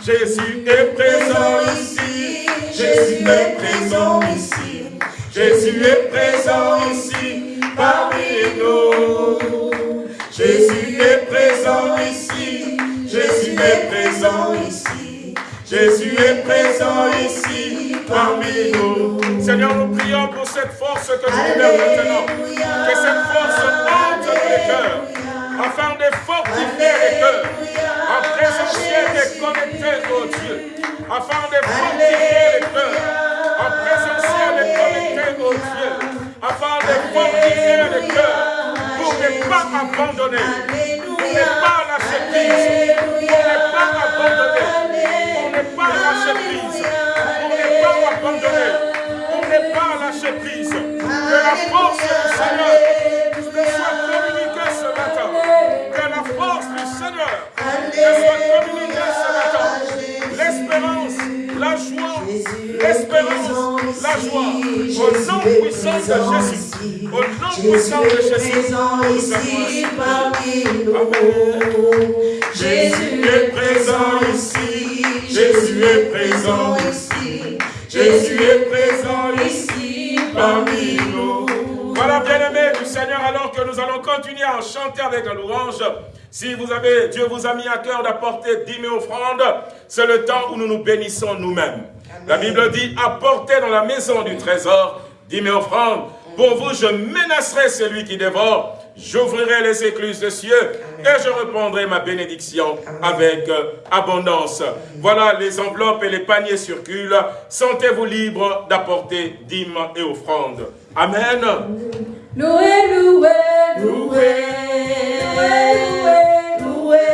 Jésus est présent ici. Jésus est présent ici. Jésus est présent ici parmi nous. Jésus est présent ici. Jésus est présent ici. Jésus est présent ici parmi nous. Seigneur, nous prions pour cette force que tu libères maintenant. Que cette force entre les cœurs, afin de fortifier les cœurs, Dieu, afin de fortifier les cœurs, en présentiel et connecté au Dieu, afin de fortifier les cœurs, pour ne pas abandonner, pour ne pas lâcher prise, pour ne pas abandonner, pour ne pas lâcher prise, pour ne pas abandonner, pour ne pas lâcher prise. Que la force du Seigneur soit communiquée ce matin. Que la force ce matin. L'espérance, la joie, l'espérance, la joie. Au nom puissant de Jésus. Au nom puissant de Jésus. ici parmi nous. Jésus est présent ici. Jésus est présent ici. Jésus est présent ici parmi nous. Voilà, bien-aimés du Seigneur, alors que nous allons continuer à chanter avec la louange. Si vous avez, Dieu vous a mis à cœur d'apporter dix mille offrandes, c'est le temps où nous nous bénissons nous-mêmes. La Bible dit, apportez dans la maison du trésor dix mille offrandes. Pour vous, je menacerai celui qui dévore. J'ouvrirai les écluses des cieux et je répandrai ma bénédiction avec euh, abondance. Voilà, les enveloppes et les paniers circulent. Sentez-vous libre d'apporter dîmes et offrandes. Amen. Loué, loué, loué, loué, loué, loué,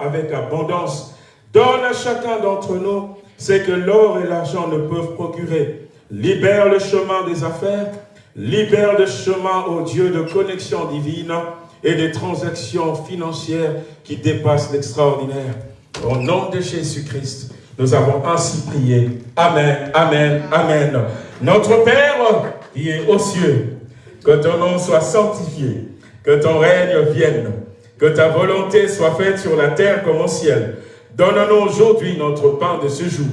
avec abondance. Donne à chacun d'entre nous ce que l'or et l'argent ne peuvent procurer. Libère le chemin des affaires, libère le chemin au Dieu de connexion divine et des transactions financières qui dépassent l'extraordinaire. Au nom de Jésus-Christ, nous avons ainsi prié. Amen, Amen, Amen. Notre Père qui est aux cieux, que ton nom soit sanctifié, que ton règne vienne, que ta volonté soit faite sur la terre comme au ciel. Donne-nous aujourd'hui notre pain de ce jour.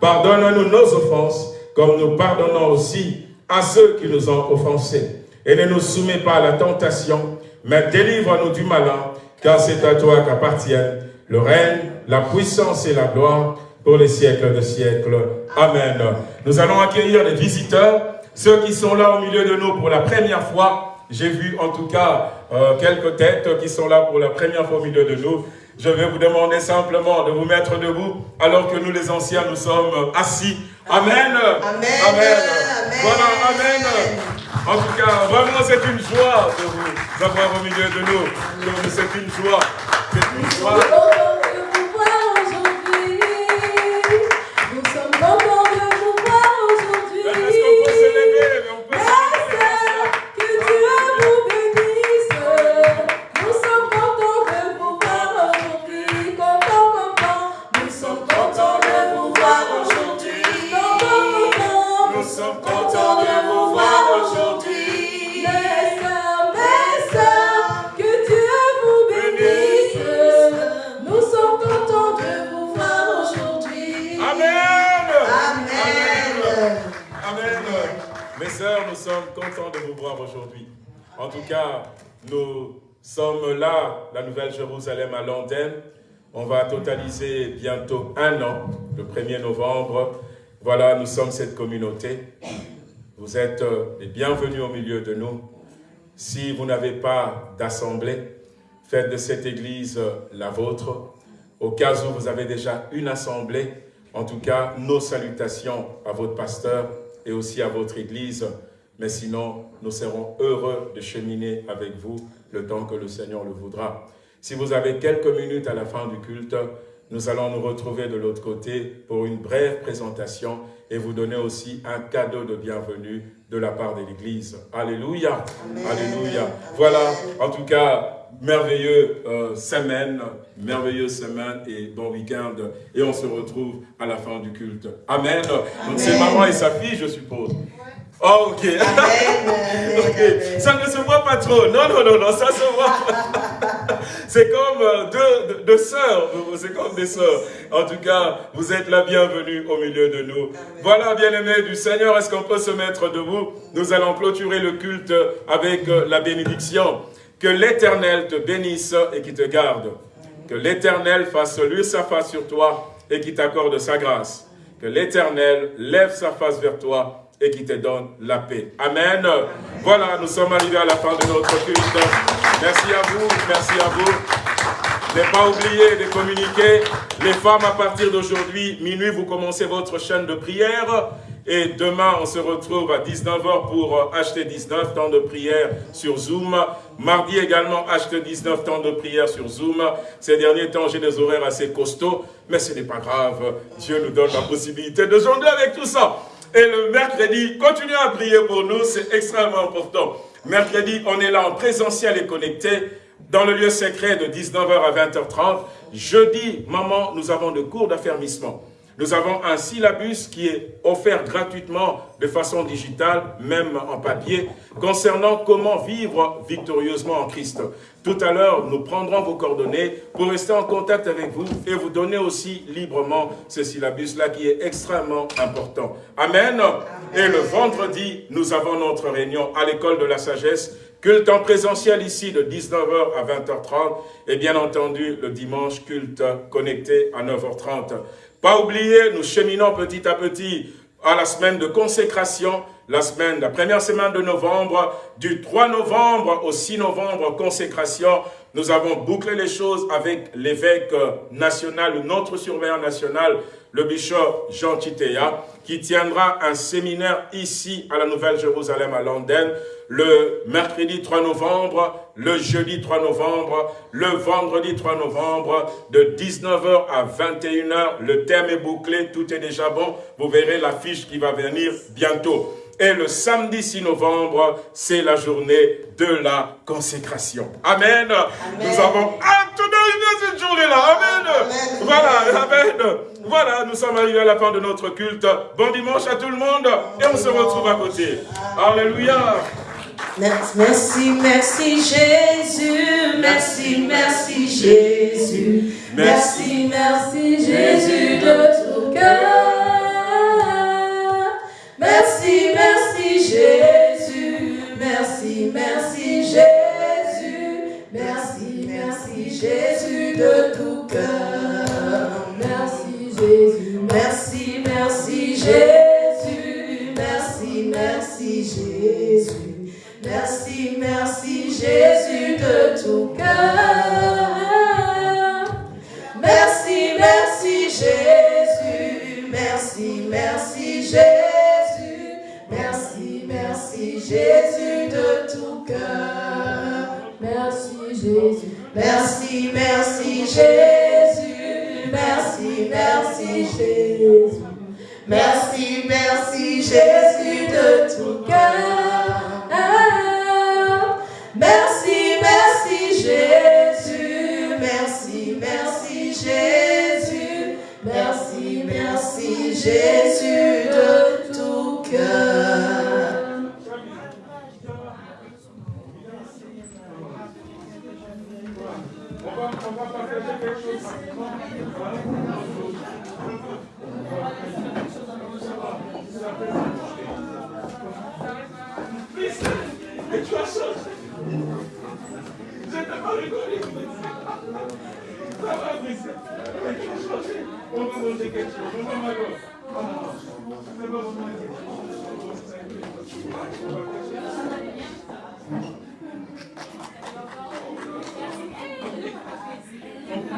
Pardonne-nous nos offenses, comme nous pardonnons aussi à ceux qui nous ont offensés. Et ne nous soumets pas à la tentation, mais délivre-nous du malin, car c'est à toi qu'appartiennent le règne, la puissance et la gloire pour les siècles de siècles. Amen. Nous allons accueillir les visiteurs, ceux qui sont là au milieu de nous pour la première fois, j'ai vu en tout cas euh, quelques têtes qui sont là pour la première fois au milieu de nous. Je vais vous demander simplement de vous mettre debout alors que nous les anciens nous sommes assis. Amen. Amen. Amen. Voilà, Amen. En tout cas, vraiment c'est une joie de vous avoir au milieu de nous. C'est une joie. C'est une joie. En tout cas, nous sommes là, la Nouvelle Jérusalem à Londres. On va totaliser bientôt un an, le 1er novembre. Voilà, nous sommes cette communauté. Vous êtes euh, les bienvenus au milieu de nous. Si vous n'avez pas d'assemblée, faites de cette église euh, la vôtre. Au cas où vous avez déjà une assemblée, en tout cas, nos salutations à votre pasteur et aussi à votre église. Mais sinon, nous serons heureux de cheminer avec vous le temps que le Seigneur le voudra. Si vous avez quelques minutes à la fin du culte, nous allons nous retrouver de l'autre côté pour une brève présentation et vous donner aussi un cadeau de bienvenue de la part de l'Église. Alléluia. Alléluia. Voilà, en tout cas, merveilleux euh, semaine, merveilleuse semaine et bon week-end. Et on se retrouve à la fin du culte. Amen. Donc c'est maman et sa fille, je suppose. Oh, ok. (laughs) Ça ne se voit pas trop. Non, non, non, non, ça se voit. (laughs) C'est comme euh, deux, deux, sœurs. C'est comme des sœurs. En tout cas, vous êtes la bienvenue au milieu de nous. Voilà, bien-aimés du Seigneur, est-ce qu'on peut se mettre debout? Nous allons clôturer le culte avec euh, la bénédiction. Que l'Éternel te bénisse et qui te garde. Que l'Éternel fasse lui sa face sur toi et qui t'accorde sa grâce. Que l'Éternel lève sa face vers toi et qui te donne la paix. Amen. Voilà, nous sommes arrivés à la fin de notre culte. Merci à vous, merci à vous. Ne pas oublier de communiquer. Les femmes, à partir d'aujourd'hui, minuit, vous commencez votre chaîne de prière. Et demain, on se retrouve à 19h pour acheter 19 temps de prière sur Zoom. Mardi également, acheter 19 temps de prière sur Zoom. Ces derniers temps, j'ai des horaires assez costauds, mais ce n'est pas grave. Dieu nous donne la possibilité de jongler avec tout ça. Et le mercredi, continuez à prier pour nous, c'est extrêmement important. Mercredi, on est là en présentiel et connecté dans le lieu secret de 19h à 20h30. Jeudi, maman, nous avons de cours d'affermissement. Nous avons un syllabus qui est offert gratuitement de façon digitale, même en papier, concernant comment vivre victorieusement en Christ. Tout à l'heure, nous prendrons vos coordonnées pour rester en contact avec vous et vous donner aussi librement ce syllabus-là qui est extrêmement important. Amen. Et le vendredi, nous avons notre réunion à l'école de la sagesse Culte en présentiel ici de 19h à 20h30 et bien entendu le dimanche culte connecté à 9h30. Pas oublier, nous cheminons petit à petit à la semaine de consécration, la semaine, la première semaine de novembre, du 3 novembre au 6 novembre, consécration. Nous avons bouclé les choses avec l'évêque national, notre surveillant national, le bishop Jean Titea, qui tiendra un séminaire ici à la Nouvelle-Jérusalem à Londres, le mercredi 3 novembre, le jeudi 3 novembre, le vendredi 3 novembre, de 19h à 21h. Le thème est bouclé, tout est déjà bon. Vous verrez l'affiche qui va venir bientôt. Et le samedi 6 novembre, c'est la journée de la consécration. Amen. Nous avons hâte d'arriver cette journée-là. Amen. Voilà, Amen. Voilà, nous sommes arrivés à la fin de notre culte. Bon dimanche à tout le monde et on se retrouve à côté. Alléluia. Merci, merci Jésus, merci, merci Jésus, merci, merci Jésus de tout cœur. Merci, merci Jésus, merci, merci Jésus, merci, merci Jésus de tout cœur. Merci Jésus, merci, merci Jésus, merci, merci Jésus, merci, merci Jésus de tout cœur. Merci, merci Jésus, merci, merci Jésus, merci, merci Jésus de tout cœur. Merci Jésus, merci, merci Jésus, merci, merci Jésus, merci, merci Jésus de tout cœur. Merci, merci Jésus, merci, merci Jésus, merci, merci Jésus de tout cœur. Et tu as changé. Je t'ai pas rigolé. On va manger quelque chose. On va manger. On va manger. Eita!